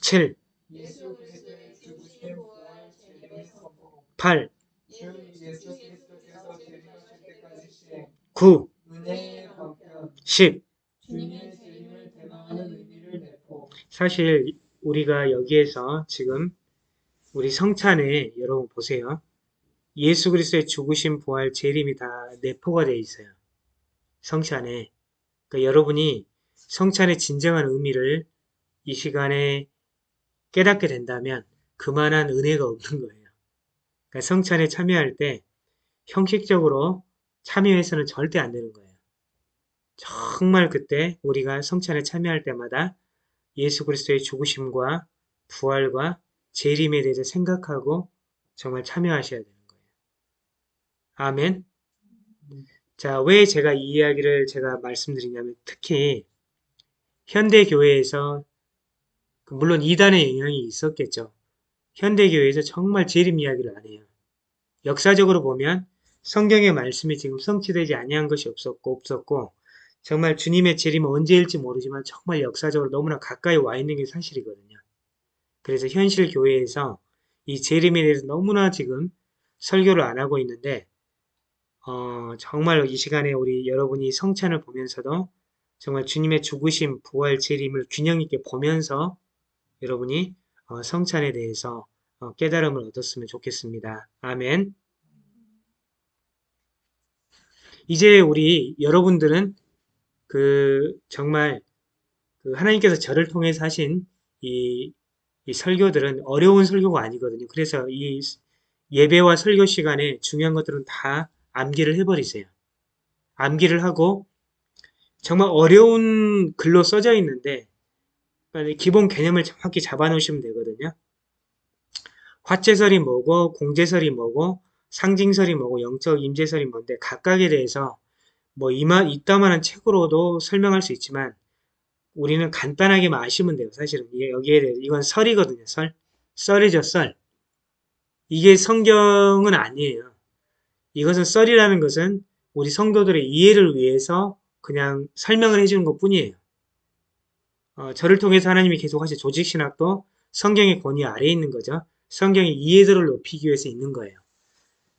7, 예수 그리스도의 죽으심 부활 재림의 선포 8, 즉 예수 그리스도께서 재림하실 때까지 시행 9, 은혜의 방편 10. 주님의 재림을 대망하는 의미를 내포 사실 우리가 여기에서 지금 우리 성찬에 여러분 보세요. 예수 그리스도의 죽으심, 부활, 재림이 다 내포가 되어 있어요. 성찬에. 그러니까 여러분이 성찬의 진정한 의미를 이 시간에 깨닫게 된다면 그만한 은혜가 없는 거예요. 그러니까 성찬에 참여할 때 형식적으로 참여해서는 절대 안 되는 거예요. 정말 그때 우리가 성찬에 참여할 때마다 예수 그리스도의 죽으심과 부활과 재림에 대해서 생각하고 정말 참여하셔야 거예요. 아멘. 자, 왜 제가 이 이야기를 제가 말씀드리냐면 특히 현대 교회에서 그 물론 이단의 영향이 있었겠죠. 현대 교회에서 정말 재림 이야기를 안 해요. 역사적으로 보면 성경의 말씀이 지금 성취되지 아니한 것이 없었고 없었고 정말 주님의 재림은 언제일지 모르지만 정말 역사적으로 너무나 가까이 와 있는 게 사실이거든요. 그래서 현실 교회에서 이 재림에 대해서 너무나 지금 설교를 안 하고 있는데 어, 정말 이 시간에 우리 여러분이 성찬을 보면서도 정말 주님의 죽으심, 부활, 재림을 균형 있게 보면서 여러분이 어, 성찬에 대해서 어, 깨달음을 얻었으면 좋겠습니다. 아멘. 이제 우리 여러분들은 그 정말 그 하나님께서 저를 통해서 하신 이, 이 설교들은 어려운 설교가 아니거든요. 그래서 이 예배와 설교 시간에 중요한 것들은 다 암기를 해버리세요. 암기를 하고 정말 어려운 글로 써져 있는데 기본 개념을 정확히 잡아놓으시면 되거든요. 화채설이 뭐고 공제설이 뭐고 상징설이 뭐고 영적 임재설이 뭔데 각각에 대해서 뭐 이마 이따만한 책으로도 설명할 수 있지만 우리는 간단하게만 아시면 돼요. 사실은 이게 여기에 대해서 이건 설이거든요. 설 썰이죠 썰. 이게 성경은 아니에요. 이것은 썰이라는 것은 우리 성도들의 이해를 위해서 그냥 설명을 해주는 것 뿐이에요. 어, 저를 통해서 하나님이 계속 하신 조직신학도 성경의 권위 아래에 있는 거죠. 성경의 이해도를 높이기 위해서 있는 거예요.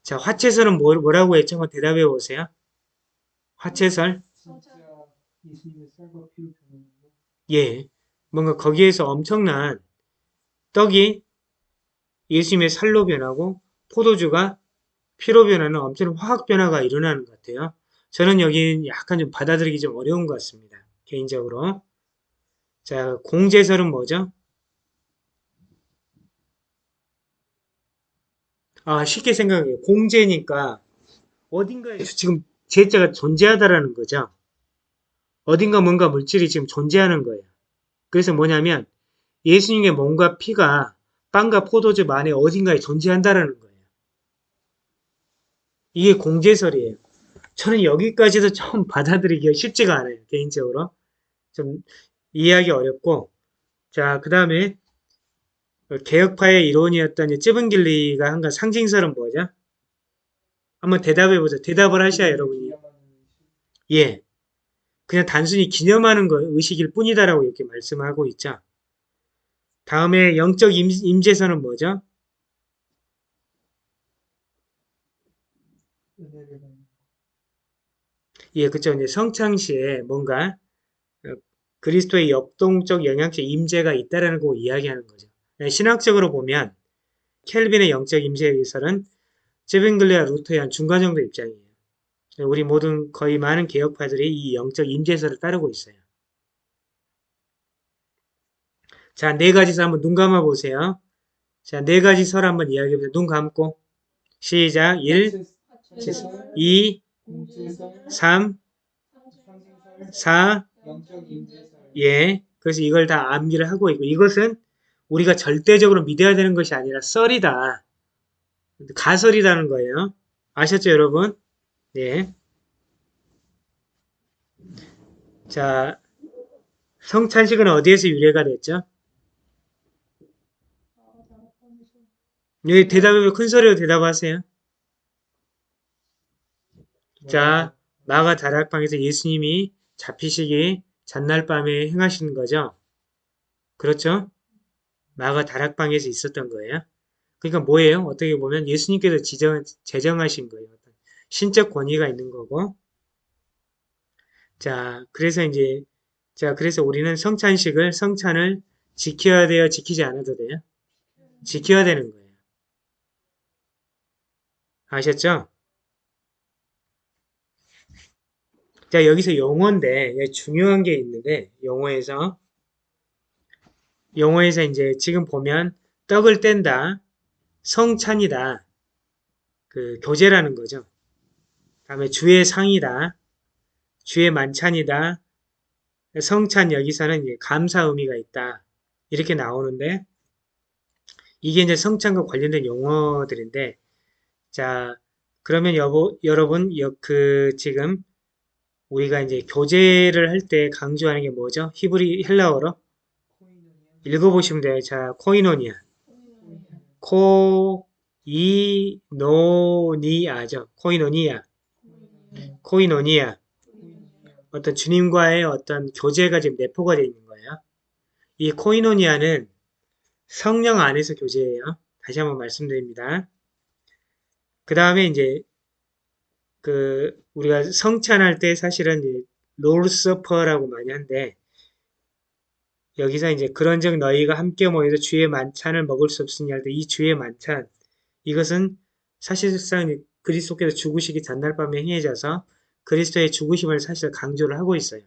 자, 화채설은 뭐, 뭐라고 했죠? 한번 대답해 보세요. 화채설? 예. 뭔가 거기에서 엄청난 떡이 예수님의 살로 변하고 포도주가 피로 변하는 엄청난 화학 변화가 일어나는 것 같아요. 저는 여기 약간 좀 받아들이기 좀 어려운 것 같습니다. 개인적으로. 자, 공제설은 뭐죠? 아, 쉽게 생각해요. 공제니까 어딘가에 지금 제자가 존재하다라는 거죠. 어딘가 뭔가 물질이 지금 존재하는 거예요. 그래서 뭐냐면 예수님의 몸과 피가 빵과 포도즙 안에 어딘가에 존재한다라는 거예요. 이게 공제설이에요. 저는 여기까지도 좀 <laughs> 받아들이기가 쉽지가 않아요. 개인적으로. 좀 이해하기 어렵고 자, 그 다음에 개혁파의 이론이었던 찌븐길리가 한건 상징설은 뭐죠? 한번 대답해보죠. 대답을 하셔야 여러분이. 예. 그냥 단순히 기념하는 거 의식일 뿐이다라고 이렇게 말씀하고 있죠. 다음에 영적 임, 임재선은 뭐죠? 은혜를 받는 예, 그쵸. 이제 성창시에 뭔가 어, 그리스도의 역동적 영향적 임재가 있다라는 거 이야기하는 거죠. 네, 신학적으로 보면 켈빈의 영적 임재설은 제빙글레와 루터의 한 중간 정도 입장이에요. 우리 모든 거의 많은 개혁파들이 이 영적 임재설을 따르고 있어요. 자, 네 가지 설 한번 눈 감아 보세요. 자, 네 가지 설 한번 이야기해 보세요. 눈 감고 시작. 1, 화채설 2, 공제설 3, 상징설 4, 영적 임재설 예. 그래서 이걸 다 암기를 하고 있고 이것은 우리가 절대적으로 믿어야 되는 것이 아니라 썰이다. 가설이라는 거예요. 아셨죠, 여러분? 예. 자, 성찬식은 어디에서 유래가 됐죠? 여기 대답해, 큰 소리로 대답하세요. 자, 마가 다락방에서 예수님이 잡히시기 전날 밤에 행하시는 거죠. 그렇죠? 마가 다락방에서 있었던 거예요. 그러니까 뭐예요? 어떻게 보면 예수님께서 지정, 제정하신 거예요. 신적 권위가 있는 거고. 자, 그래서 이제, 자, 그래서 우리는 성찬식을, 성찬을 지켜야 돼요? 지키지 않아도 돼요? 지켜야 되는 거예요. 아셨죠? 자, 여기서 용어인데, 예, 중요한 게 있는데, 용어에서, 용어에서 이제 지금 보면, 떡을 뗀다, 성찬이다, 그, 교제라는 거죠. 다음에 주의 상이다, 주의 만찬이다, 성찬 여기서는 감사 의미가 있다. 이렇게 나오는데, 이게 이제 성찬과 관련된 용어들인데, 자, 그러면 여보, 여러분, 여, 그, 지금, 우리가 이제 교제를 할 때 강조하는 게 뭐죠? 히브리 헬라어로. 읽어보시면 돼요. 자, 코이노니아. 코이노니아죠. 코이노니아. 네, 코이노니아. 코이노니아. 어떤 주님과의 어떤 교제가 지금 내포가 되어 있는 거예요. 이 코이노니아는 성령 안에서 교제예요. 다시 한번 말씀드립니다. 그 다음에 이제 그 우리가 성찬할 때 사실은 롤서퍼라고 많이 한데 여기서 이제 그런즉 너희가 함께 모여서 주의 만찬을 먹을 수 없으니 할 때 이 주의 만찬 이것은 사실상 그리스도께서 죽으시기 전날 밤에 행해져서 그리스도의 죽으심을 사실 강조를 하고 있어요.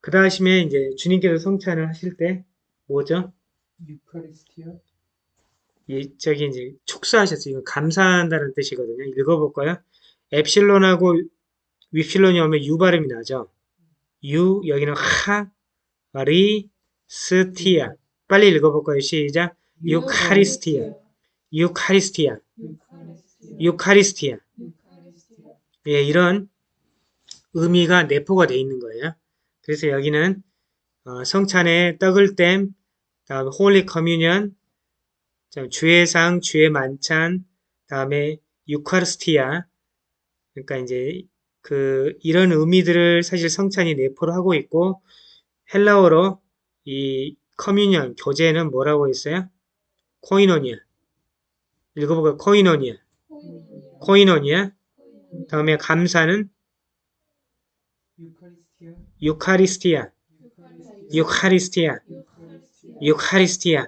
그 다음에 이제 주님께서 성찬을 하실 때 뭐죠? 유카리스티아. 이 저기 이제 축사하셨어요. 이거 감사한다는 뜻이거든요. 읽어볼까요? 엡실론하고 위필론이 오면 유 발음이 나죠. 유 여기는 하, 리, 스티아. 빨리 읽어볼까요? 시작. 유카리스티아. 유카리스티아. 유카리스티아. 예, 이런 의미가 내포가 되어 있는 거예요. 그래서 여기는 어, 성찬에 떡을 뗌, 다음에 Holy Communion, 주의 상, 주의 만찬, 다음에 εὐχαριστία. 그러니까 이제 그 이런 의미들을 사실 성찬이 내포를 하고 있고 헬라어로 이 communion 교제는 뭐라고 했어요? κοινωνία. 읽어보고 코이노니아. 코이노니아. 다음에 감사는. 유카리스티아. 유카리스티아. 유카리스티아. 유카리스티아.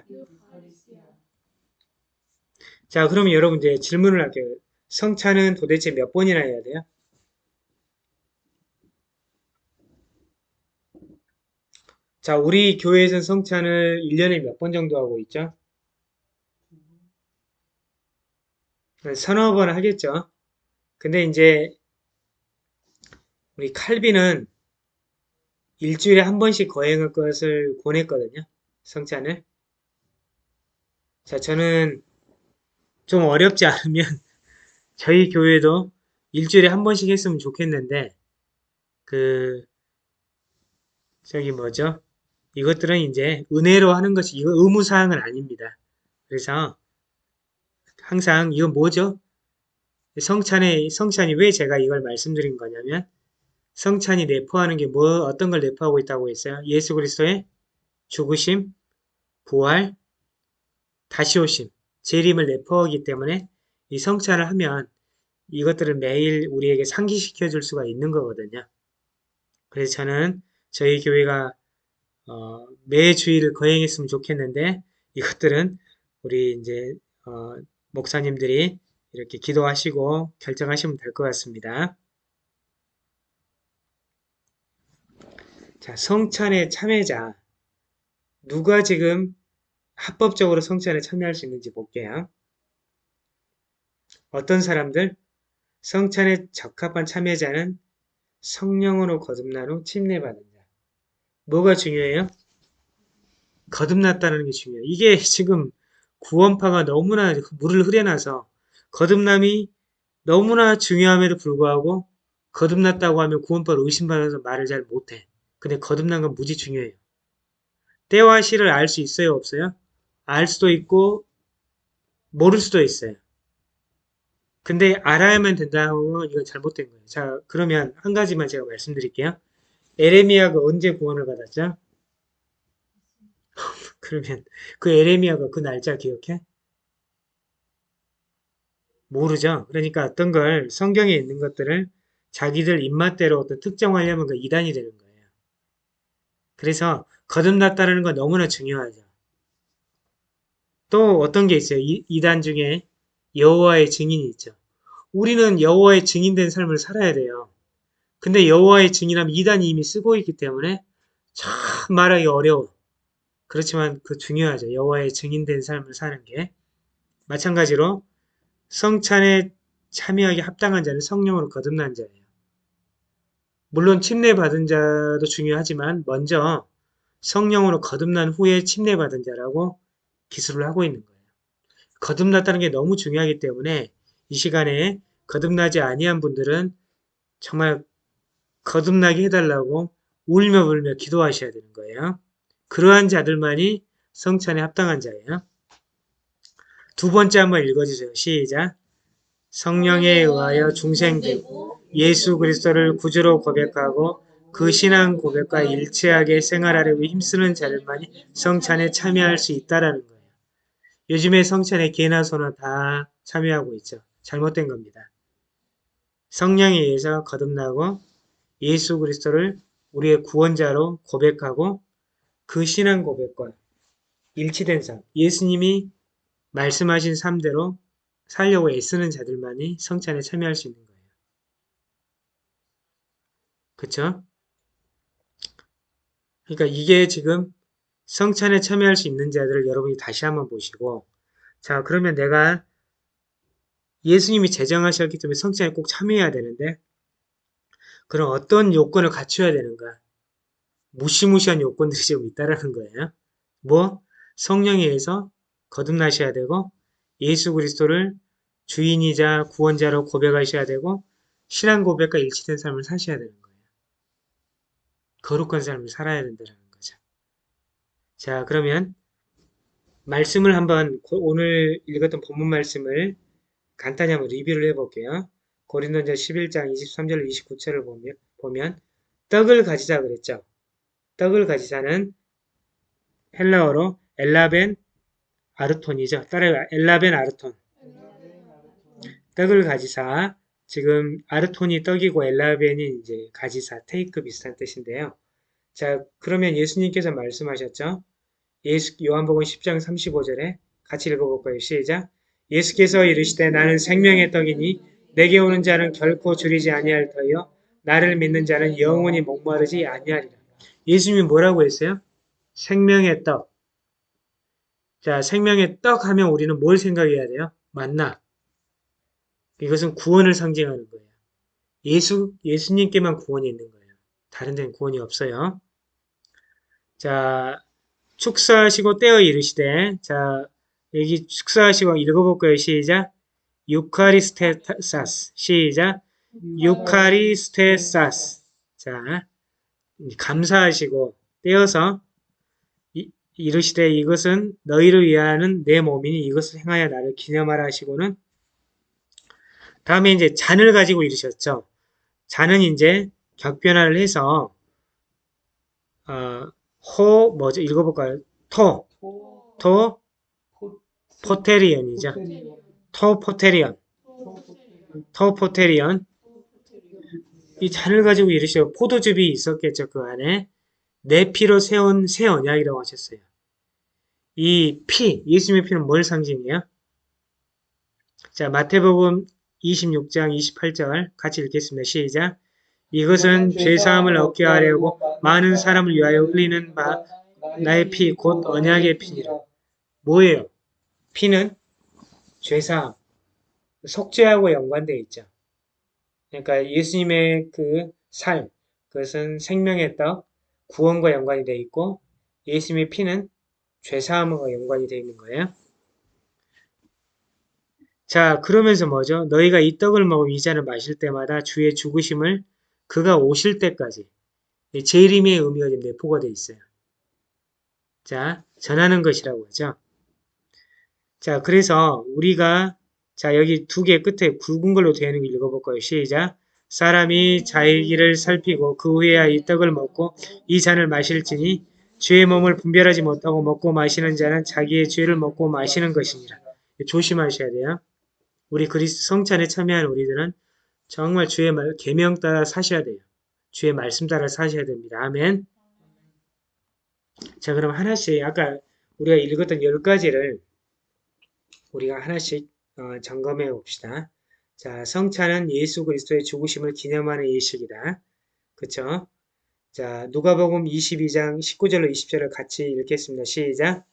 자, 그러면 여러분 이제 질문을 할게요. 성찬은 도대체 몇 번이나 해야 돼요? 자, 우리 교회에서는 성찬을 1년에 몇 번 정도 하고 있죠? 서너 번 하겠죠? 근데 이제 우리 칼빈은 일주일에 한 번씩 거행할 것을 권했거든요. 성찬을. 자, 저는 좀 어렵지 않으면 <laughs> 저희 교회도 일주일에 한 번씩 했으면 좋겠는데 그 저기 뭐죠? 이것들은 이제 은혜로 하는 것이 이거 의무사항은 아닙니다. 그래서 항상 이건 뭐죠? 성찬의 성찬이 왜 제가 이걸 말씀드린 거냐면 성찬이 내포하는 게 뭐 어떤 걸 내포하고 있다고 했어요? 예수 그리스도의 죽으심, 부활, 다시 오심, 재림을 내포하기 때문에 이 성찬을 하면 이것들을 매일 우리에게 상기시켜 줄 수가 있는 거거든요. 그래서 저는 저희 교회가 어, 매 주일을 거행했으면 좋겠는데 이것들은 우리 이제 어, 목사님들이 이렇게 기도하시고 결정하시면 될 것 같습니다. 자, 성찬의 참여자 누가 지금 합법적으로 성찬에 참여할 수 있는지 볼게요. 어떤 사람들? 성찬에 적합한 참여자는 성령으로 거듭난 후 침례받은 자. 뭐가 중요해요? 거듭났다는 게 중요해요. 이게 <laughs> 지금 구원파가 너무나 물을 흐려놔서 거듭남이 너무나 중요함에도 불구하고 거듭났다고 하면 구원파를 의심받아서 말을 잘 못해. 근데 거듭난 건 무지 중요해요. 때와 시를 알 수 있어요? 없어요? 알 수도 있고 모를 수도 있어요. 근데 알아야만 된다고 이건 잘못된 거예요. 자, 그러면 한 가지만 제가 말씀드릴게요. 에레미야가 언제 구원을 받았죠? <laughs> 그러면 그 에레미야가 그 날짜 기억해? 모르죠. 그러니까 어떤 걸 성경에 있는 것들을 자기들 입맛대로 어떤 특정하려면 그 이단이 되는 거예요. 그래서 거듭났다는 건 너무나 중요하죠. 또 어떤 게 있어요? 이, 이단 중에 여호와의 증인이 있죠. 우리는 여호와의 증인된 삶을 살아야 돼요. 근데 여호와의 증인하면 이단이 이미 쓰고 있기 때문에 참 말하기 어려워. 그렇지만 그 중요하죠. 여호와의 증인된 삶을 사는 게. 마찬가지로 성찬에 참여하기 합당한 자는 성령으로 거듭난 자예요. 물론 침례받은 자도 중요하지만 먼저 성령으로 거듭난 후에 침례받은 자라고 기술을 하고 있는 거예요. 거듭났다는 게 너무 중요하기 때문에 이 시간에 거듭나지 아니한 분들은 정말 거듭나게 해달라고 울며 불며 기도하셔야 되는 거예요. 그러한 자들만이 성찬에 합당한 자예요. 두 번째 한번 읽어주세요. 시작. 성령에 의하여 중생되고 예수 그리스도를 구주로 고백하고 그 신앙 고백과 일치하게 생활하려고 힘쓰는 자들만이 성찬에 참여할 수 있다라는 거예요. 요즘에 성찬에 개나 소나 다 참여하고 있죠. 잘못된 겁니다. 성령에 의해서 거듭나고 예수 그리스도를 우리의 구원자로 고백하고 그 신앙 고백과 일치된 삶, 예수님이 말씀하신 삶대로 살려고 애쓰는 자들만이 성찬에 참여할 수 있는 거예요. 그쵸? 그러니까 이게 지금 성찬에 참여할 수 있는 자들을 여러분이 다시 한번 보시고 자 그러면 내가 예수님이 제정하셨기 때문에 성찬에 꼭 참여해야 되는데 그럼 어떤 요건을 갖춰야 되는가? 무시무시한 요건들이 지금 있다라는 거예요. 뭐? 성령에 의해서 거듭나셔야 되고 예수 그리스도를 주인이자 구원자로 고백하셔야 되고 신앙 고백과 일치된 삶을 사셔야 되는 거예요. 거룩한 삶을 살아야 된다는 거죠. 자 그러면 말씀을 한번 오늘 읽었던 본문 말씀을 간단히 한번 리뷰를 해볼게요. 고린도전 11장 23절 29절을 보면, 보면 떡을 가지자 그랬죠. 떡을 가지자는 헬라어로 엘라벤 아르톤이죠. 따라요. 엘라벤 아르톤. 떡을 가지사. 지금 아르톤이 떡이고 엘라벤이 이제 가지사, 테이크 비슷한 뜻인데요. 자, 그러면 예수님께서 말씀하셨죠. 예수, 요한복음 10장 35절에 같이 읽어볼까요? 시작. 예수께서 이르시되 나는 생명의 떡이니 내게 오는 자는 결코 줄이지 아니할 터이요 나를 믿는 자는 영원히 목마르지 아니하리라. 예수님이 뭐라고 했어요? 생명의 떡. 자, 생명의 떡 하면 우리는 뭘 생각해야 돼요? 만나. 이것은 구원을 상징하는 거예요. 예수, 예수님께만 구원이 있는 거예요. 다른 데는 구원이 없어요. 자, 축사하시고 떼어 이르시되, 자, 여기 축사하시고 읽어볼까요? 시작. 유카리스테사스. 시작. 유카리스테사스. 자, 감사하시고 떼어서 이, 이르시되 이것은 너희를 위하는 내 몸이니 이것을 행하여 나를 기념하라 하시고는 다음에 이제 잔을 가지고 이르셨죠. 잔은 이제 격변화를 해서 어, 호 뭐죠? 읽어볼까요? το, το, ποτήριον이죠. το ποτήριον, το ποτήριον. 이 잔을 가지고 이르시고 포도즙이 있었겠죠. 그 안에 내 피로 세운 새 언약이라고 하셨어요. 이 피, 예수님의 피는 뭘 상징해요? 자, 마태복음 26장 28절 같이 읽겠습니다. 시작. 이것은 죄사함을 얻게 하려고 많은 사람을 위하여 흘리는 바 나의 피 곧 언약의 피니라. 뭐예요? 피는 죄사함, 속죄하고 연관되어 있죠. 그러니까 예수님의 그 살, 그것은 생명의 떡, 구원과 연관이 되어 있고 예수님의 피는 죄사함과 연관이 되어 있는 거예요. 자, 그러면서 뭐죠? 너희가 이 떡을 먹으면 이 잔을 마실 때마다 주의 죽으심을 그가 오실 때까지 재림의 의미가 지금 내포가 되어 있어요. 자, 전하는 것이라고 하죠. 자, 그래서 우리가 자, 여기 두 개 끝에 굵은 걸로 있는 거 읽어볼까요? 시작. 사람이 자기 길을 살피고 그 후에야 이 떡을 먹고 이 잔을 마실지니 죄의 몸을 분별하지 못하고 먹고 마시는 자는 자기의 죄를 먹고 마시는 것이니라. 조심하셔야 돼요. 우리 그리스도 성찬에 참여한 우리들은 정말 주의 말, 계명 따라 사셔야 돼요. 주의 말씀 따라 사셔야 됩니다. 아멘. 자, 그럼 하나씩 아까 우리가 읽었던 열 가지를 우리가 하나씩 어, 점검해 봅시다. 자, 성찬은 예수 그리스도의 죽으심을 기념하는 예식이다. 그쵸? 자, 누가복음 22장 19절로 20절을 같이 읽겠습니다. 시작.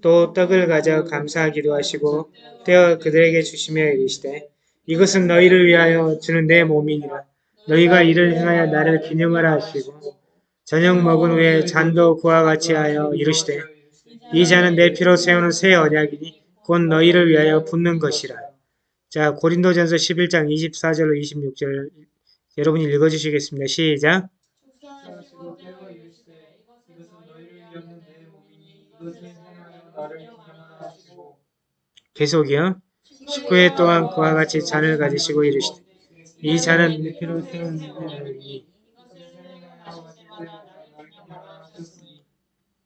또 떡을 가져 감사하기도 하시고 떼어 그들에게 주시며 이르시되 이것은 너희를 위하여 주는 내 몸이니라. 너희가 이를 행하여 나를 기념하라 하시고 저녁 먹은 후에 잔도 그와 같이 하여 이르시되 이 잔은 내 피로 세우는 새 언약이니 곧 너희를 위하여 붓는 것이라. 자, 고린도전서 11장 24절로 26절 여러분이 읽어주시겠습니다. 시작. 계속이요. 19회 동안 그와 같이 잔을 가지시고 이르시되 이 잔은 내 피로 새 언약이니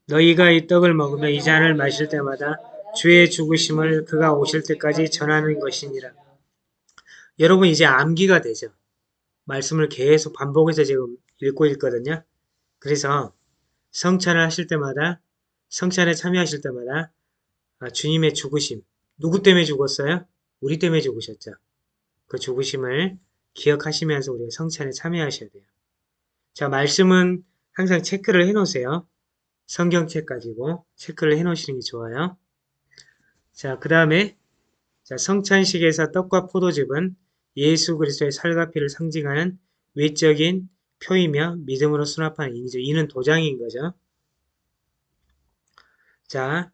너희가 이 떡을 먹으며 이 잔을 마실 때마다 주의 죽으심을 그가 오실 때까지 전하는 것이니라. 여러분 이제 암기가 되죠. 말씀을 계속 반복해서 지금 읽고 있거든요. 그래서 성찬을 하실 때마다 성찬에 참여하실 때마다 아, 주님의 죽으심 누구 때문에 죽었어요? 우리 때문에 죽으셨죠. 그 죽으심을 기억하시면서 우리가 성찬에 참여하셔야 돼요. 자 말씀은 항상 체크를 해놓으세요. 성경책 가지고 체크를 해놓으시는 게 좋아요. 자, 그 다음에 자, 성찬식에서 떡과 포도즙은 예수 그리스도의 살과 피를 상징하는 외적인 표이며 믿음으로 수납하는 인이죠. 이는 도장인 거죠. 자,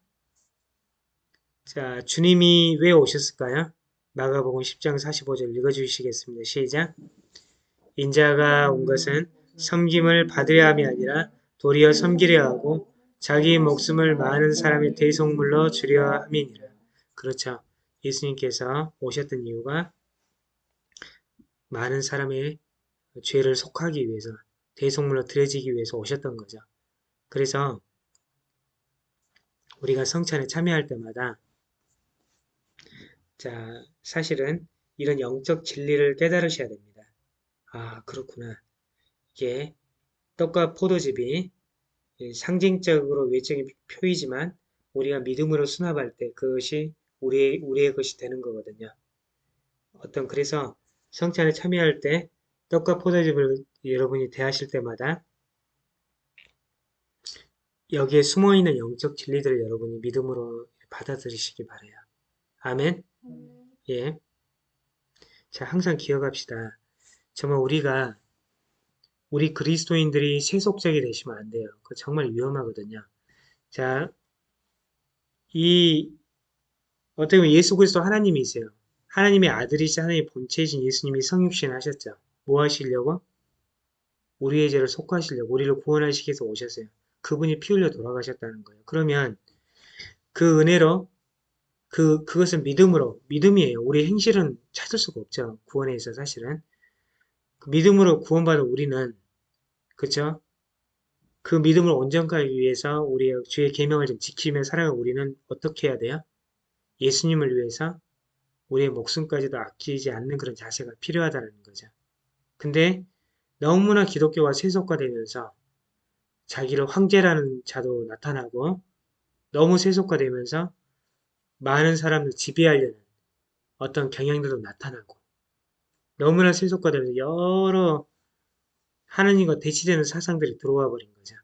자, 주님이 왜 오셨을까요? 마가복음 10장 45절 읽어주시겠습니다. 시작. 인자가 온 것은 섬김을 받으려 함이 아니라 도리어 섬기려 하고 자기 목숨을 많은 사람의 대속물로 주려 함이니라. 그렇죠. 예수님께서 오셨던 이유가 많은 사람의 죄를 속하기 위해서 대속물로 드려지기 위해서 오셨던 거죠. 그래서 우리가 성찬에 참여할 때마다 자 사실은 이런 영적 진리를 깨달으셔야 됩니다. 아 그렇구나. 이게 떡과 포도즙이 상징적으로 외적인 표이지만 우리가 믿음으로 수납할 때 그것이 우리의, 우리의 것이 되는 거거든요. 어떤 그래서 성찬에 참여할 때 떡과 포도즙을 여러분이 대하실 때마다 여기에 숨어있는 영적 진리들을 여러분이 믿음으로 받아들이시기 바래요. 아멘. 예. 자, 항상 기억합시다. 정말 우리가 우리 그리스도인들이 세속적이 되시면 안 돼요. 그거 정말 위험하거든요. 자, 이 어떻게 보면 예수 그리스도 하나님이세요. 하나님의 아들이신 하나님의 본체이신 예수님이 성육신 하셨죠. 뭐 하시려고? 우리의 죄를 속하시려고 우리를 구원하시기 위해서 오셨어요. 그분이 피 흘려 돌아가셨다는 거예요. 그러면 그 은혜로 그 그것은 믿음으로 믿음이에요. 우리 행실은 찾을 수가 없죠. 구원에 있어 사실은 그 믿음으로 구원받은 우리는 그쵸? 그 믿음을 온전하기 위해서 우리의 주의 계명을 좀 지키며 살아가 우리는 어떻게 해야 돼요? 예수님을 위해서 우리의 목숨까지도 아끼지 않는 그런 자세가 필요하다는 거죠. 근데 너무나 기독교가 세속화되면서 자기를 황제라는 자도 나타나고 너무 세속화되면서 많은 사람을 지배하려는 어떤 경향들도 나타나고 너무나 세속화되면서 여러 하느님과 대치되는 사상들이 들어와 버린 거죠.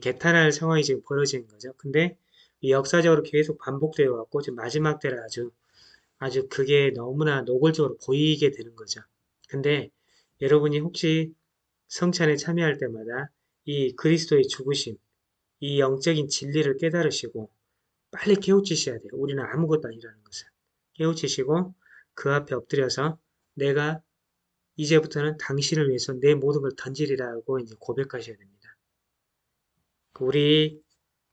개탄할 상황이 지금 벌어지는 거죠. 근데 역사적으로 계속 반복되어 왔고 지금 마지막 때라 아주 아주 그게 너무나 노골적으로 보이게 되는 거죠. 근데 여러분이 혹시 성찬에 참여할 때마다 이 그리스도의 죽으심, 이 영적인 진리를 깨달으시고 빨리 깨우치셔야 돼요. 우리는 아무것도 아니라는 것을. 깨우치시고 그 앞에 엎드려서 내가 이제부터는 당신을 위해서 내 모든 걸 던지리라고 이제 고백하셔야 됩니다. 우리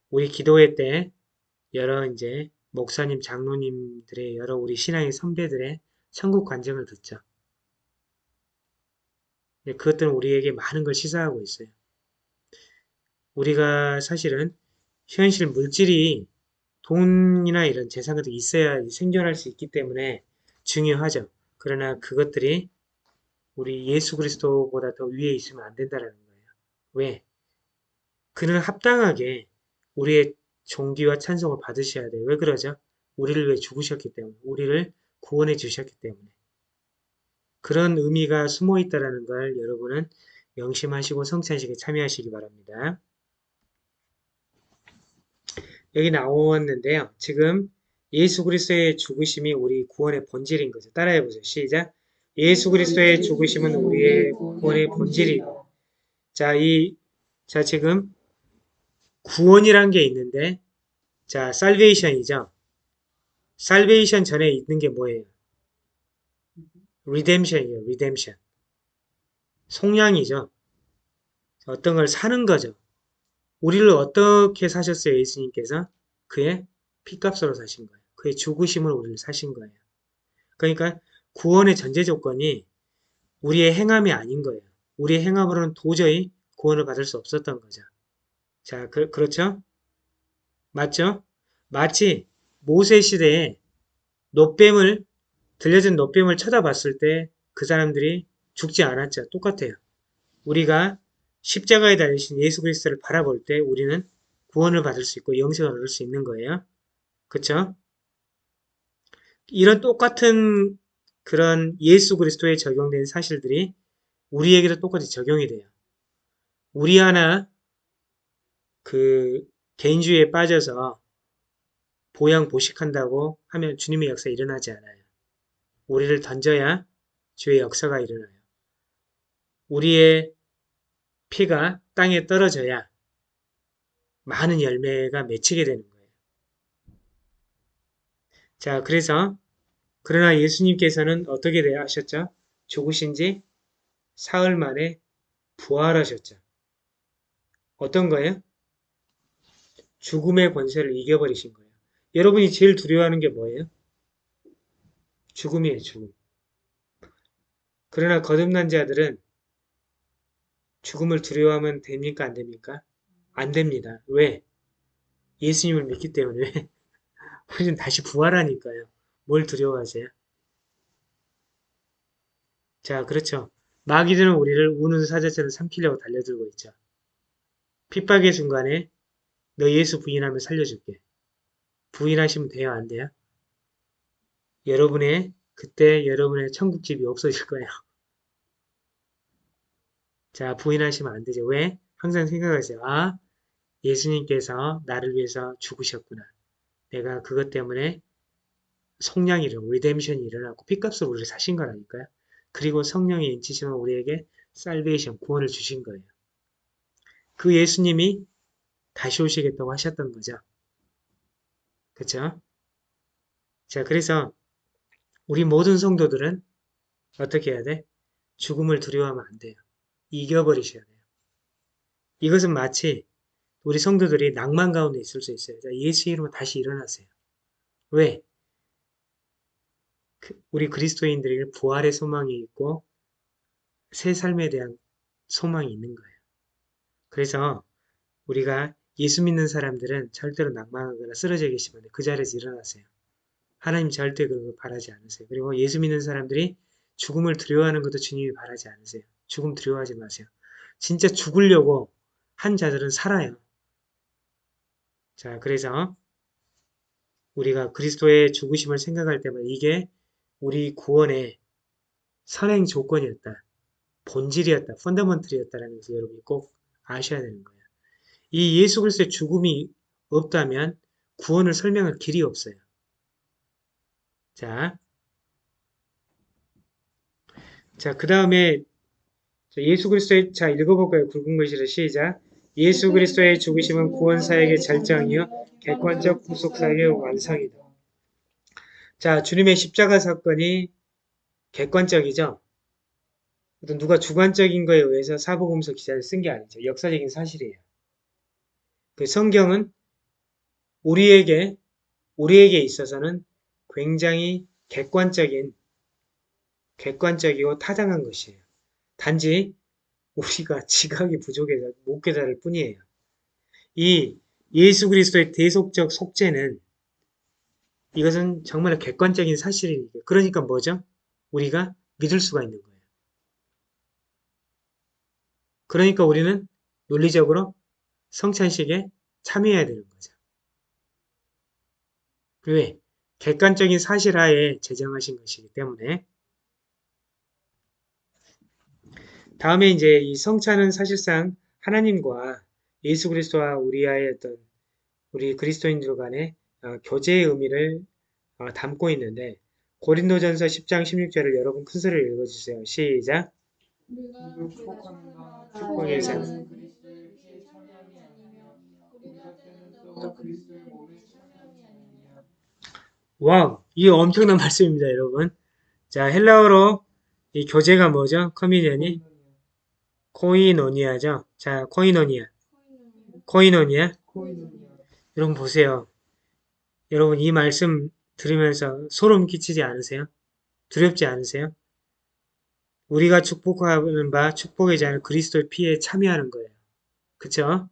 우리 기도회 때 여러 이제 목사님, 장로님들의 여러 우리 신앙의 선배들의 천국 관정을 듣죠. 그것들은 우리에게 많은 걸 시사하고 있어요. 우리가 사실은 현실 물질이 돈이나 이런 재산 같은 게 있어야 생존할 수 있기 때문에 중요하죠. 그러나 그것들이 우리 예수 그리스도보다 더 위에 있으면 안 된다는 거예요. 왜? 그는 합당하게 우리의 존귀와 찬송을 받으셔야 돼요. 왜 그러죠? 우리를 위해 죽으셨기 때문에, 우리를 구원해 주셨기 때문에. 그런 의미가 숨어 있다는 걸 여러분은 명심하시고 성찬식에 참여하시기 바랍니다. 여기 나왔는데요. 지금 예수 그리스도의 죽으심이 우리 구원의 본질인 거죠. 따라해 보세요. 시작. 예수 그리스도의 죽으심은 우리의 구원의 본질이고. 자, 이, 자, 지금 구원이란 게 있는데, 자, 살베이션이죠. 살베이션 전에 있는 게 뭐예요? Redemption이에요. Redemption. 속량이죠. 어떤 걸 사는 거죠. 우리를 어떻게 사셨어요? 예수님께서? 그의 피값으로 사신 거예요. 그의 죽으심으로 우리를 사신 거예요. 그러니까 구원의 전제 조건이 우리의 행함이 아닌 거예요. 우리의 행함으로는 도저히 구원을 받을 수 없었던 거죠. 자, 그, 그렇죠? 맞죠? 마치 모세 시대에 노뱀을 들려진 노뱀을 쳐다봤을 때 그 사람들이 죽지 않았죠. 똑같아요. 우리가 십자가에 달리신 예수 그리스도를 바라볼 때 우리는 구원을 받을 수 있고 영생을 얻을 수 있는 거예요. 그쵸? 이런 똑같은 그런 예수 그리스도에 적용된 사실들이 우리에게도 똑같이 적용이 돼요. 우리 하나 그 개인주의에 빠져서 보양 보식한다고 하면 주님의 역사 일어나지 않아요. 우리를 던져야 주의 역사가 일어나요. 우리의 피가 땅에 떨어져야 많은 열매가 맺히게 되는 거예요. 자, 그래서 그러나 예수님께서는 어떻게 하셨죠? 죽으신 지 사흘 만에 부활하셨죠. 어떤 거예요? 죽음의 권세를 이겨버리신 거예요. 여러분이 제일 두려워하는 게 뭐예요? 죽음이에요, 죽음. 그러나 거듭난 자들은 죽음을 두려워하면 됩니까? 안 됩니까? 안 됩니다. 왜? 예수님을 믿기 때문에 <laughs> 우리는 다시 부활하니까요. 뭘 두려워하세요? 자, 그렇죠. 마귀들은 우리를 우는 사자처럼 삼키려고 달려들고 있죠. 핍박의 순간에 너 예수 부인하면 살려줄게. 부인하시면 돼요? 안 돼요? 여러분의 그때 여러분의 천국집이 없어질 거예요. 자, 부인하시면 안 되죠. 왜? 항상 생각하세요. 아, 예수님께서 나를 위해서 죽으셨구나. 내가 그것 때문에 성량이 일어나고 리뎀션이 일어나고 피값으로 우리를 사신 거라니까요. 그리고 성령의 인치심은 우리에게 살베이션, 구원을 주신 거예요. 그 예수님이 다시 오시겠다고 하셨던 거죠. 그쵸? 자, 그래서 우리 모든 성도들은 어떻게 해야 돼? 죽음을 두려워하면 안 돼요. 이겨버리셔야 돼요. 이것은 마치 우리 성도들이 낭만 가운데 있을 수 있어요. 자, 예수 이름으로 다시 일어나세요. 왜? 그 우리 그리스도인들에게 부활의 소망이 있고 새 삶에 대한 소망이 있는 거예요. 그래서 우리가 예수 믿는 사람들은 절대로 낭만하거나 쓰러져 계시면 그 자리에서 일어나세요. 하나님 절대 거 바라지 않으세요. 그리고 예수 믿는 사람들이 죽음을 두려워하는 것도 주님이 바라지 않으세요. 죽음 두려워하지 마세요. 진짜 죽으려고 한 자들은 살아요. 자, 그래서 우리가 그리스도의 죽으심을 생각할 때마다 이게 우리 구원의 선행 조건이었다. 본질이었다. 펀더먼틀이었다라는 것을 여러분이 꼭 아셔야 되는 거예요. 이 예수 그리스도의 죽음이 없다면 구원을 설명할 길이 없어요. 자, 자, 그 다음에 예수 그리스도의 자 읽어볼까요? 굵은 글씨로 시작. 예수 그리스도의 죽으심은 구원 사역의 절정이요 객관적 구속 사역의 완성이다. 자, 주님의 십자가 사건이 객관적이죠. 어떤 누가 주관적인 거에 의해서 사복음서 기사를 쓴 게 아니죠. 역사적인 사실이에요. 그 성경은 우리에게 우리에게 있어서는 굉장히 객관적인 객관적이고 타당한 것이에요. 단지 우리가 <laughs> 지각이 부족해서 못 깨달을 뿐이에요. 이 예수 그리스도의 대속적 속죄는 이것은 정말 객관적인 사실이니까. 그러니까 뭐죠? 우리가 믿을 수가 있는 거예요. 그러니까 우리는 논리적으로 성찬식에 참여해야 되는 거죠. 왜? 객관적인 사실하에 제정하신 것이기 때문에 다음에 이제 이 성찬은 사실상 하나님과 예수 그리스도와 우리와의 어떤 우리 그리스도인들 간의 어, 교제의 의미를 어, 담고 있는데 고린도전서 10장 16절을 여러분 큰 소리로 읽어주세요. 시작. 축복의 산. Wow, 이 엄청난 <laughs> 말씀입니다, 여러분. 자, 헬라어로 이 교제가 뭐죠? communion이 κοινωνία죠. 자, κοινωνία, κοινωνία. 여러분 보세요. 여러분 이 말씀 들으면서 소름 끼치지 않으세요? 두렵지 않으세요? 우리가 축복하는 바 축복의 자는 그리스도의 피에 참여하는 거예요. 그쵸?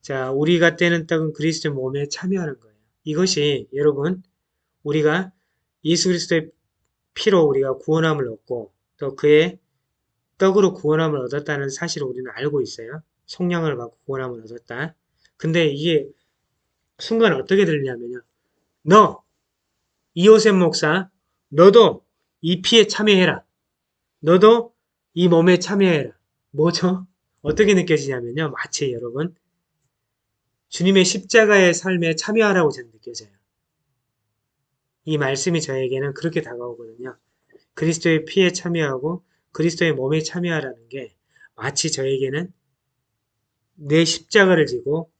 자, 우리가 떼는 떡은 그리스도의 몸에 참여하는 거예요. 이것이 여러분 우리가 예수 그리스도의 피로 우리가 구원함을 얻고 또 그의 떡으로 구원함을 얻었다는 사실을 우리는 알고 있어요. 성령을 받고 구원함을 얻었다. 근데 이게 순간 어떻게 들리냐면요. 너, 이호셉 목사, 너도 이 피에 참여해라. 너도 이 몸에 참여해라. 뭐죠? 어떻게 느껴지냐면요. 마치 여러분, 주님의 십자가의 삶에 참여하라고 저는 느껴져요. 이 말씀이 저에게는 그렇게 다가오거든요. 그리스도의 피에 참여하고 그리스도의 몸에 참여하라는 게 마치 저에게는 내 십자가를 지고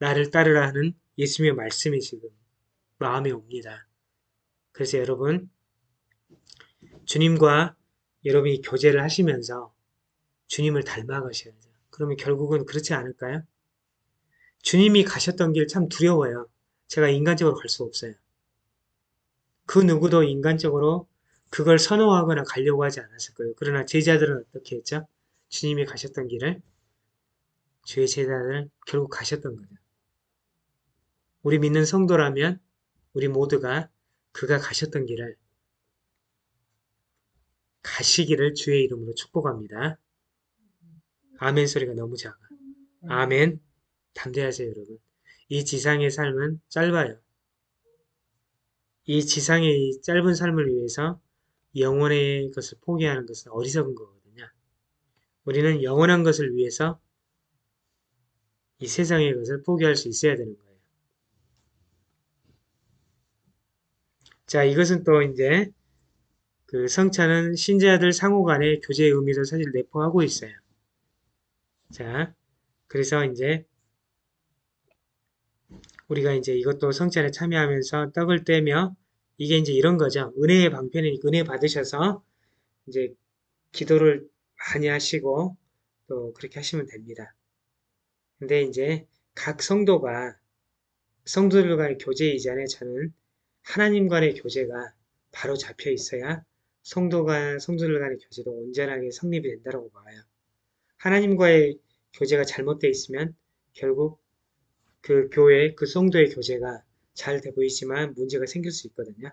나를 따르라 하는 예수님의 말씀이 지금 마음에 옵니다. 그래서 여러분, 주님과 여러분이 교제를 하시면서 주님을 닮아가셔야죠. 그러면 결국은 그렇지 않을까요? 주님이 가셨던 길 참 두려워요. 제가 인간적으로 갈 수 없어요. 그 누구도 인간적으로 그걸 선호하거나 가려고 하지 않았을 거예요. 그러나 제자들은 어떻게 했죠? 주님이 가셨던 길을 주의 제자들은 결국 가셨던 거죠. 우리 믿는 성도라면 우리 모두가 그가 가셨던 길을 가시기를 주의 이름으로 축복합니다. 아멘 소리가 너무 작아. 아멘. 담대하세요, 여러분. 이 지상의 삶은 짧아요. 이 지상의 이 짧은 삶을 위해서 영원의 것을 포기하는 것은 어리석은 거거든요. 우리는 영원한 것을 위해서 이 세상의 것을 포기할 수 있어야 되는 거예요. 자, 이것은 또 이제 그 성찬은 신자들 상호 간의 교제의 의미도 사실 내포하고 있어요. 자, 그래서 이제 우리가 이제 이것도 성찬에 참여하면서 떡을 떼며 이게 이제 이런 거죠. 은혜의 방편이니까 은혜 받으셔서 이제 기도를 많이 하시고 또 그렇게 하시면 됩니다. 근데 이제 각 성도가 성도들 간의 교제 이전에 저는 하나님 간의 교제가 바로 잡혀 있어야 성도 간, 성도들 간의 교제도 온전하게 성립이 된다고 봐요. 하나님과의 교제가 잘못되어 있으면 결국 그 교회, 그 성도의 교제가 잘 돼 보이지만 문제가 생길 수 있거든요.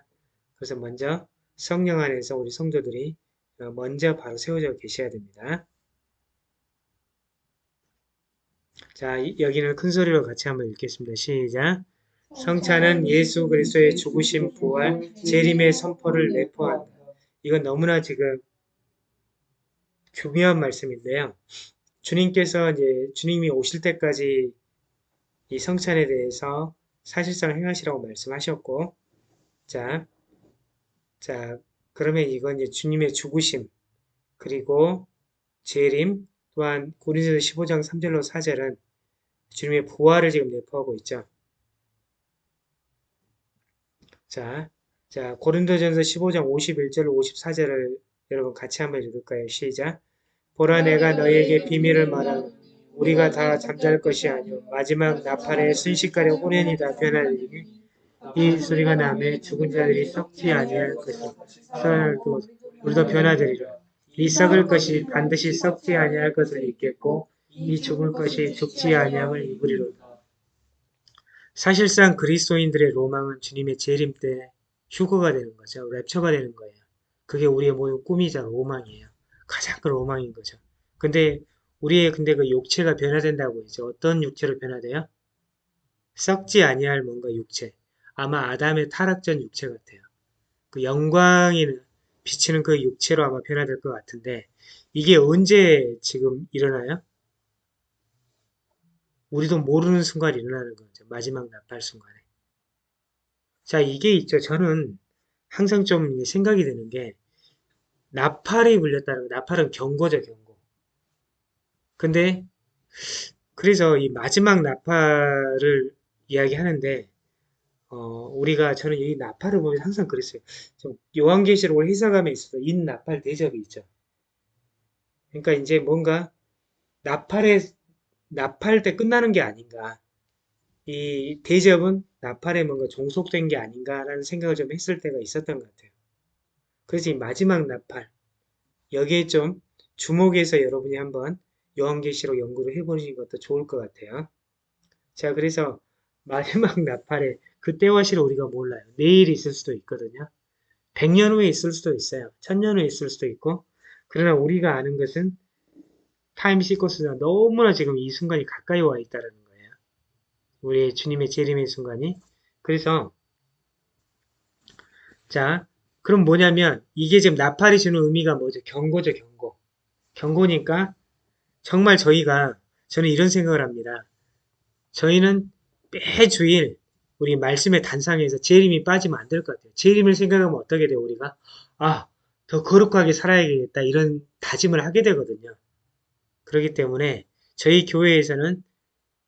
그래서 먼저 성령 안에서 우리 성도들이 어, 먼저 바로 세워져 계셔야 됩니다. 자, 이- 여기는 큰 소리로 같이 한번 읽겠습니다. 시작. 성찬은 예수 그리스도의 죽으심, 부활, 재림의 선포를 내포한다. 이건 너무나 지금 중요한 말씀인데요. 주님께서 이제 주님이 오실 때까지 이 성찬에 대해서 사실상 행하시라고 말씀하셨고, 자, 자, 그러면 이건 이제 주님의 죽으심, 그리고 재림, 또한 고린도서 15장 3절로 4절은 주님의 부활을 지금 내포하고 있죠. 자, 자, 고린도전서 15장 51절 54절을 여러분 같이 한번 읽을까요? 시작. 보라 내가 너희에게 비밀을 말하노니 우리가 다 잠잘 것이 아니오 마지막 나팔에 순식간에 호련이 다 변하리니 이 소리가 나매 죽은 자들이 썩지 아니할 것이요 살도 우리도 변화되리라 이 썩을 것이 반드시 썩지 아니할 것을 입겠고 이 죽을 것이 죽지 아니함을 입으리로다 사실상 그리스도인들의 로망은 주님의 재림 때 휴거가 되는 거죠. 랩처가 되는 거예요. 그게 우리의 모든 꿈이자 로망이에요. 가장 큰 로망인 거죠. 근데 우리의 근데 그 육체가 변화된다고 했죠. 어떤 육체로 변화돼요? 썩지 아니할 뭔가 육체. 아마 아담의 타락전 육체 같아요. 그 영광이 비치는 그 육체로 아마 변화될 것 같은데 이게 언제 지금 일어나요? 우리도 모르는 순간 일어나는 거죠. 마지막 나팔 순간에. 자, 이게 있죠. 저는 항상 좀 생각이 드는 게 나팔이 불렸다는 거. 나팔은 경고죠, 경고. 근데 그래서 이 마지막 나팔을 이야기하는데 어, 우리가 저는 이 나팔을 보면 항상 그랬어요. 좀 요한계시록 해석함에 있어서 인 나팔 대접이 있죠. 그러니까 이제 뭔가 나팔에 나팔 때 끝나는 게 아닌가. 이 대접은 나팔에 뭔가 종속된 게 아닌가라는 생각을 좀 했을 때가 있었던 것 같아요. 그래서 이 마지막 나팔 여기에 좀 주목해서 여러분이 한번 요한계시록 연구를 해보시는 것도 좋을 것 같아요. 자, 그래서 마지막 <laughs> 나팔에 그때와 실을 우리가 몰라요. 내일 있을 수도 있거든요. 100년 후에 있을 수도 있어요. 1000년 후에 있을 수도 있고 그러나 우리가 아는 것은 타임 시커스가 너무나 지금 이 순간이 가까이 와 있다는 거예요. 우리의 주님의 재림의 순간이. 그래서 자, 그럼 뭐냐면 이게 지금 나팔이 주는 의미가 뭐죠? 경고죠, 경고. 경고니까 정말 저희가 저는 이런 생각을 합니다. 저희는 매주일 우리 말씀의 단상에서 재림이 빠지면 안 될 것 같아요. 재림을 생각하면 어떻게 돼요, 우리가? 아, 더 거룩하게 살아야겠다. 이런 다짐을 하게 되거든요. 그렇기 때문에 저희 교회에서는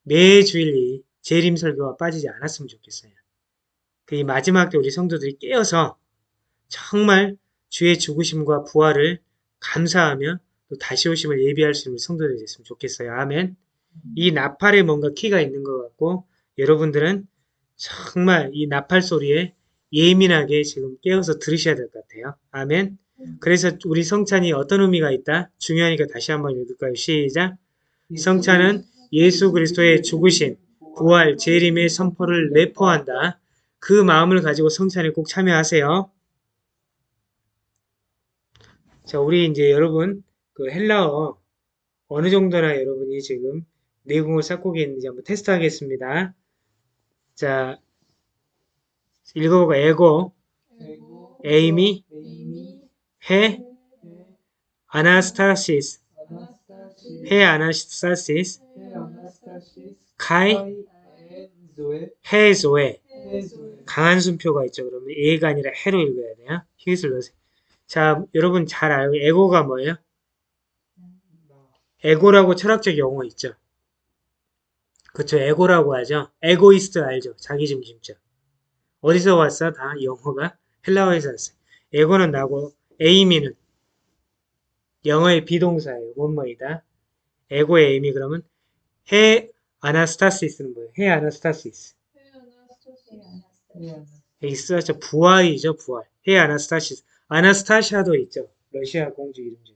매주일이 재림 설교가 빠지지 않았으면 좋겠어요. 그이 마지막 때 우리 성도들이 깨어서 정말 주의 죽으심과 부활을 감사하며 또 다시 오심을 예비할 수 있는 성도들이 됐으면 좋겠어요. 아멘. 이 나팔에 뭔가 키가 있는 것 같고 여러분들은 정말 이 나팔 소리에 예민하게 지금 깨어서 들으셔야 될 것 같아요. 아멘. 그래서 우리 성찬이 어떤 의미가 있다? 중요하니까 다시 한번 읽을까요? 시작. 성찬은 예수 그리스도의 죽으심, 부활, 재림의 선포를 내포한다. 그 마음을 가지고 성찬에 꼭 참여하세요. 자, 우리 이제 여러분 그 헬라어 어느 정도나 여러분이 지금 내공을 쌓고 계는지 한번 테스트 하겠습니다. 자, 읽어보고 ἐγώ, ἐγώ, εἰμι, εἰμι, ἡ, ἡ, ἀνάστασις, ἀνάστασις, ἡ ἀνάστασις, καί, ἡ ζωή, ἡ ζωή. ἡ ζωή. 강한 숨표가 있죠. 그러면 에가 아니라 해로 읽어야 돼요. 히읗을 넣으세요. 자, 여러분 잘 알고 ἐγώ가 뭐예요? 나. 에고라고 철학적 용어 있죠. 그쵸, 에고라고 하죠. 에고이스트 알죠? 자기중심적. 어디서 왔어? 다 영어가 헬라어에서 왔어요. ἐγώ는 나고 εἰμι는 영어의 be동사예요. 뭐뭐이다. ἐγώ εἰμι 그러면 ἡ ἀνάστασις는 뭐예요? ἡ ἀνάστασις. ἡ ἀνά- 여기 쓰죠. 부활이죠, 부활. ἡ ἀνάστασις. 아나스타샤도 있죠. 러시아 공주 이름 중에.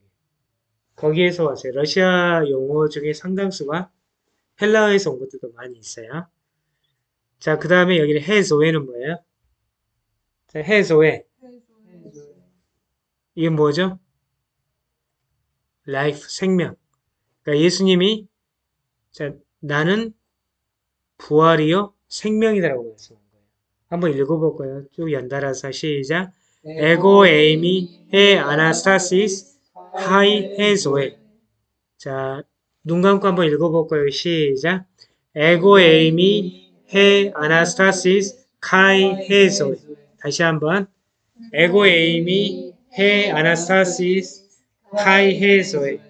거기에서 왔어요. 러시아 용어 중에 상당수가 헬라어에서 온 것들도 많이 있어요. 자, 그 다음에 여기는 해소회는 뭐예요? 자, 해소회. 해 조에. 이게 뭐죠? 라이프, 생명. 그러니까 예수님이 자, 나는 부활이요 생명이다라고 말씀한 거예요. 한번 읽어볼까요? 쭉 연달아서 시작. ἐγώ εἰμι ἡ ἀνάστασις καὶ ἡ ζωή. 자, 눈 감고 한번 읽어볼까요? 시작. ἐγώ εἰμι ἡ ἀνάστασις καὶ ἡ ζωή. 다시 한번. ἐγώ εἰμι ἡ ἀνάστασις καὶ ἡ ζωή.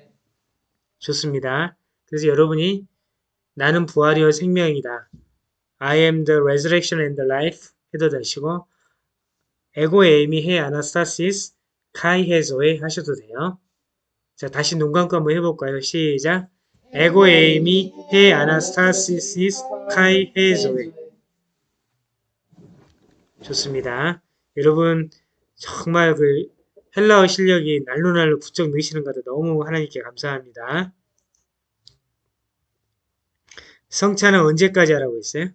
좋습니다. 그래서 여러분이 나는 부활이요 생명이다. I am the resurrection and the life 해도 되시고 에고 에이미 해 아나스타시스 카이 해소에 하셔도 돼요. 자 다시 눈 감고 한번 해볼까요? 시작. 에고 에이미 해 아나스타시스 카이 해소에 좋습니다. 여러분 정말 그 헬라어 실력이 날로 날로 부쩍 느시는 것도 너무 하나님께 감사합니다. 성찬은 언제까지 하라고 했어요?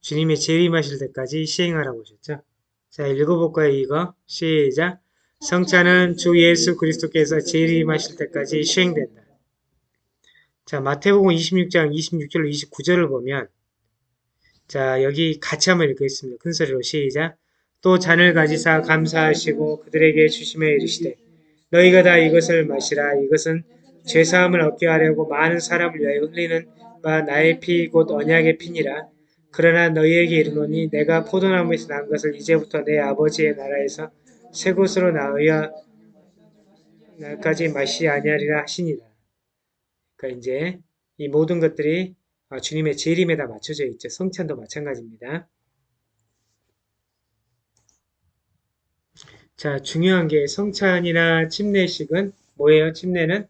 주님의 재림하실 때까지 시행하라고 하셨죠. 자, 읽어볼까요, 이거? 시작. 성찬은 주 예수 그리스도께서 재림하실 때까지 시행된다. 자, 마태복음 26장 26절로 29절을 보면 자, 여기 같이 한번 읽겠습니다. 큰 소리로 시작. 또 잔을 가지사 감사하시고 그들에게 주심에 이르시되 너희가 다 이것을 마시라 이것은 죄 사함을 얻게 하려고 많은 사람을 위하여 흘리는 바 나의 피 곧 언약의 피니라 그러나 너희에게 이르노니 내가 포도나무에서 난 것을 이제부터 내 아버지의 나라에서 새 곳으로 나으여 날까지 마시 아니하리라 하시니라 그러니까 이제 이 모든 것들이 아, 주님의 재림에다 맞춰져 있죠. 성찬도 마찬가지입니다. 자, 중요한 게 성찬이나 침례식은 뭐예요? 침례는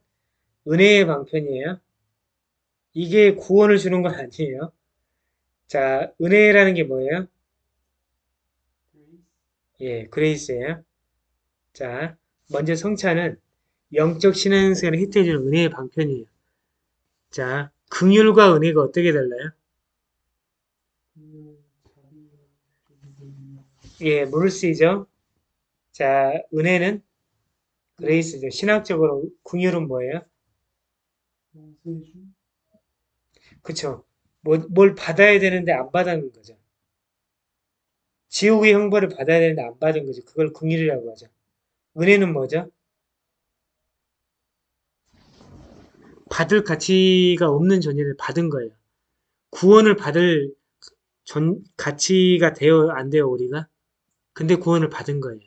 은혜의 방편이에요. 이게 구원을 주는 건 아니에요. 자, 은혜라는 게 뭐예요? 예, 그레이스예요. 자, 먼저 성찬은 영적 신앙생활을 혜택해주는 은혜의 방편이에요. 자, 긍휼과 은혜가 어떻게 달라요? 예, 물쓰이죠. 자, 은혜는 그레이스죠. 신학적으로 긍휼은 뭐예요? 그쵸. 뭐, 뭘 받아야 되는데 안 받은 거죠. 지옥의 형벌을 받아야 되는데 안 받은 거죠. 그걸 긍휼이라고 하죠. 은혜는 뭐죠? 받을 가치가 없는 존재를 받은 거예요. 구원을 받을 존, 가치가 되어 안 돼요 우리가? 근데 구원을 받은 거예요.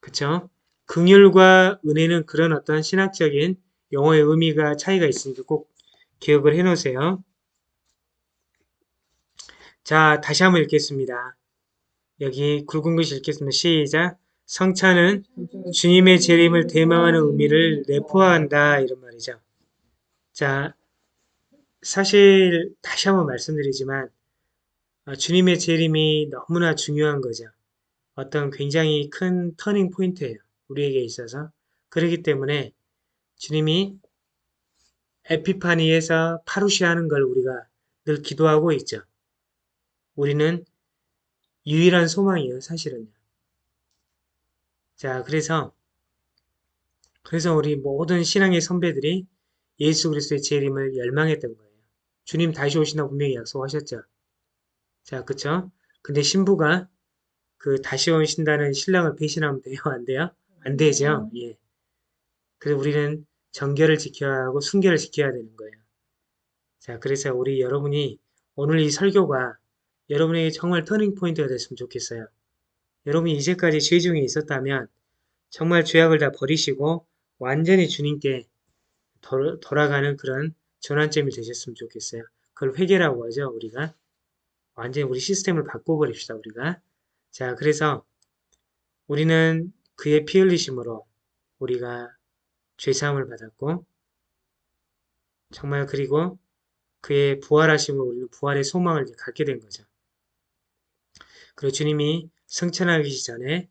그쵸? 긍휼과 은혜는 그런 어떤 신학적인 용어의 의미가 차이가 있으니까 꼭 기억을 해 놓으세요. 자, 다시 한번 읽겠습니다. 여기 굵은 글씨 읽겠습니다. 시작. 성찬은 주님의 재림을 대망하는 의미를 내포한다 이런 말이죠. 자, 사실 다시 한번 말씀드리지만 어, 주님의 재림이 너무나 중요한 거죠. 어떤 굉장히 큰 터닝 포인트예요. 우리에게 있어서. 그렇기 때문에 주님이 에피파니에서 파루시하는 걸 우리가 늘 기도하고 있죠. 우리는 유일한 소망이에요, 사실은요. 자, 그래서 그래서 우리 모든 신앙의 선배들이 예수 그리스도의 재림을 열망했던 거예요. 주님 다시 오신다고 분명히 약속하셨죠. 자, 그쵸? 근데 신부가 그 다시 오신다는 신랑을 배신하면 돼요? 안 돼요? 안 되죠. 예. 그래서 우리는 정결을 지켜야 하고 순결을 지켜야 되는 거예요. 자, 그래서 우리 여러분이 오늘 이 설교가 여러분에게 정말 터닝 포인트가 됐으면 좋겠어요. 여러분이 이제까지 죄 중에 있었다면 정말 죄악을 다 버리시고 완전히 주님께 돌, 돌아가는 그런 전환점이 되셨으면 좋겠어요. 그걸 회개라고 하죠, 우리가. 완전히 우리 시스템을 바꿔버립시다, 우리가. 자, 그래서 우리는 그의 피 흘리심으로 우리가 죄사함을 받았고 정말 그리고 그의 부활하심으로 우리는 부활의 소망을 갖게 된 거죠. 그리고 주님이 성천하기 전에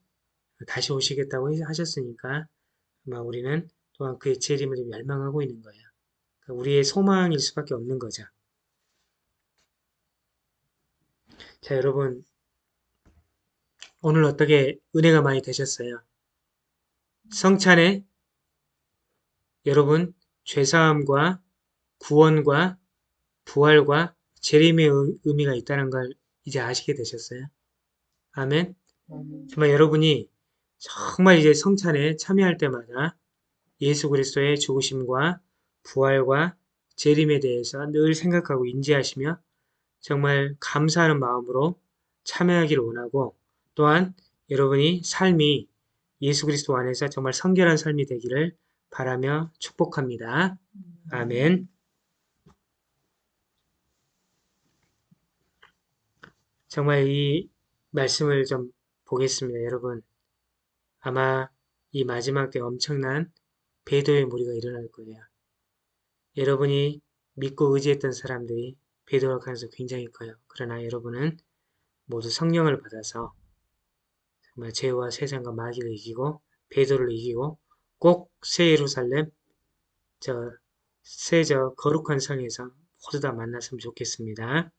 다시 오시겠다고 하셨으니까 아마 우리는 또한 그의 재림을 좀 열망하고 있는 거예요. 그러니까 우리의 소망일 수밖에 없는 거죠. 자, 여러분 오늘 어떻게 은혜가 많이 되셨어요? 성찬에 여러분 죄사함과 구원과 부활과 재림의 의미가 있다는 걸 이제 아시게 되셨어요? 아멘. 정말 여러분이 정말 이제 성찬에 참여할 때마다 예수 그리스도의 죽으심과 부활과 재림에 대해서 늘 생각하고 인지하시며 정말 감사하는 마음으로 참여하기를 원하고 또한 여러분이 삶이 예수 그리스도 안에서 정말 성결한 삶이 되기를 바라며 축복합니다. 아멘. 정말 이 말씀을 좀 보겠습니다. 여러분, 아마 이 마지막 때 엄청난 배도의 무리가 일어날 거예요. 여러분이 믿고 의지했던 사람들이 배도할 가능성이 굉장히 커요. 그러나 여러분은 모두 성령을 받아서 정말 죄와 세상과 마귀를 이기고 배도를 이기고 꼭 새 예루살렘 저 새 저 거룩한 성에서 모두 다 만났으면 좋겠습니다.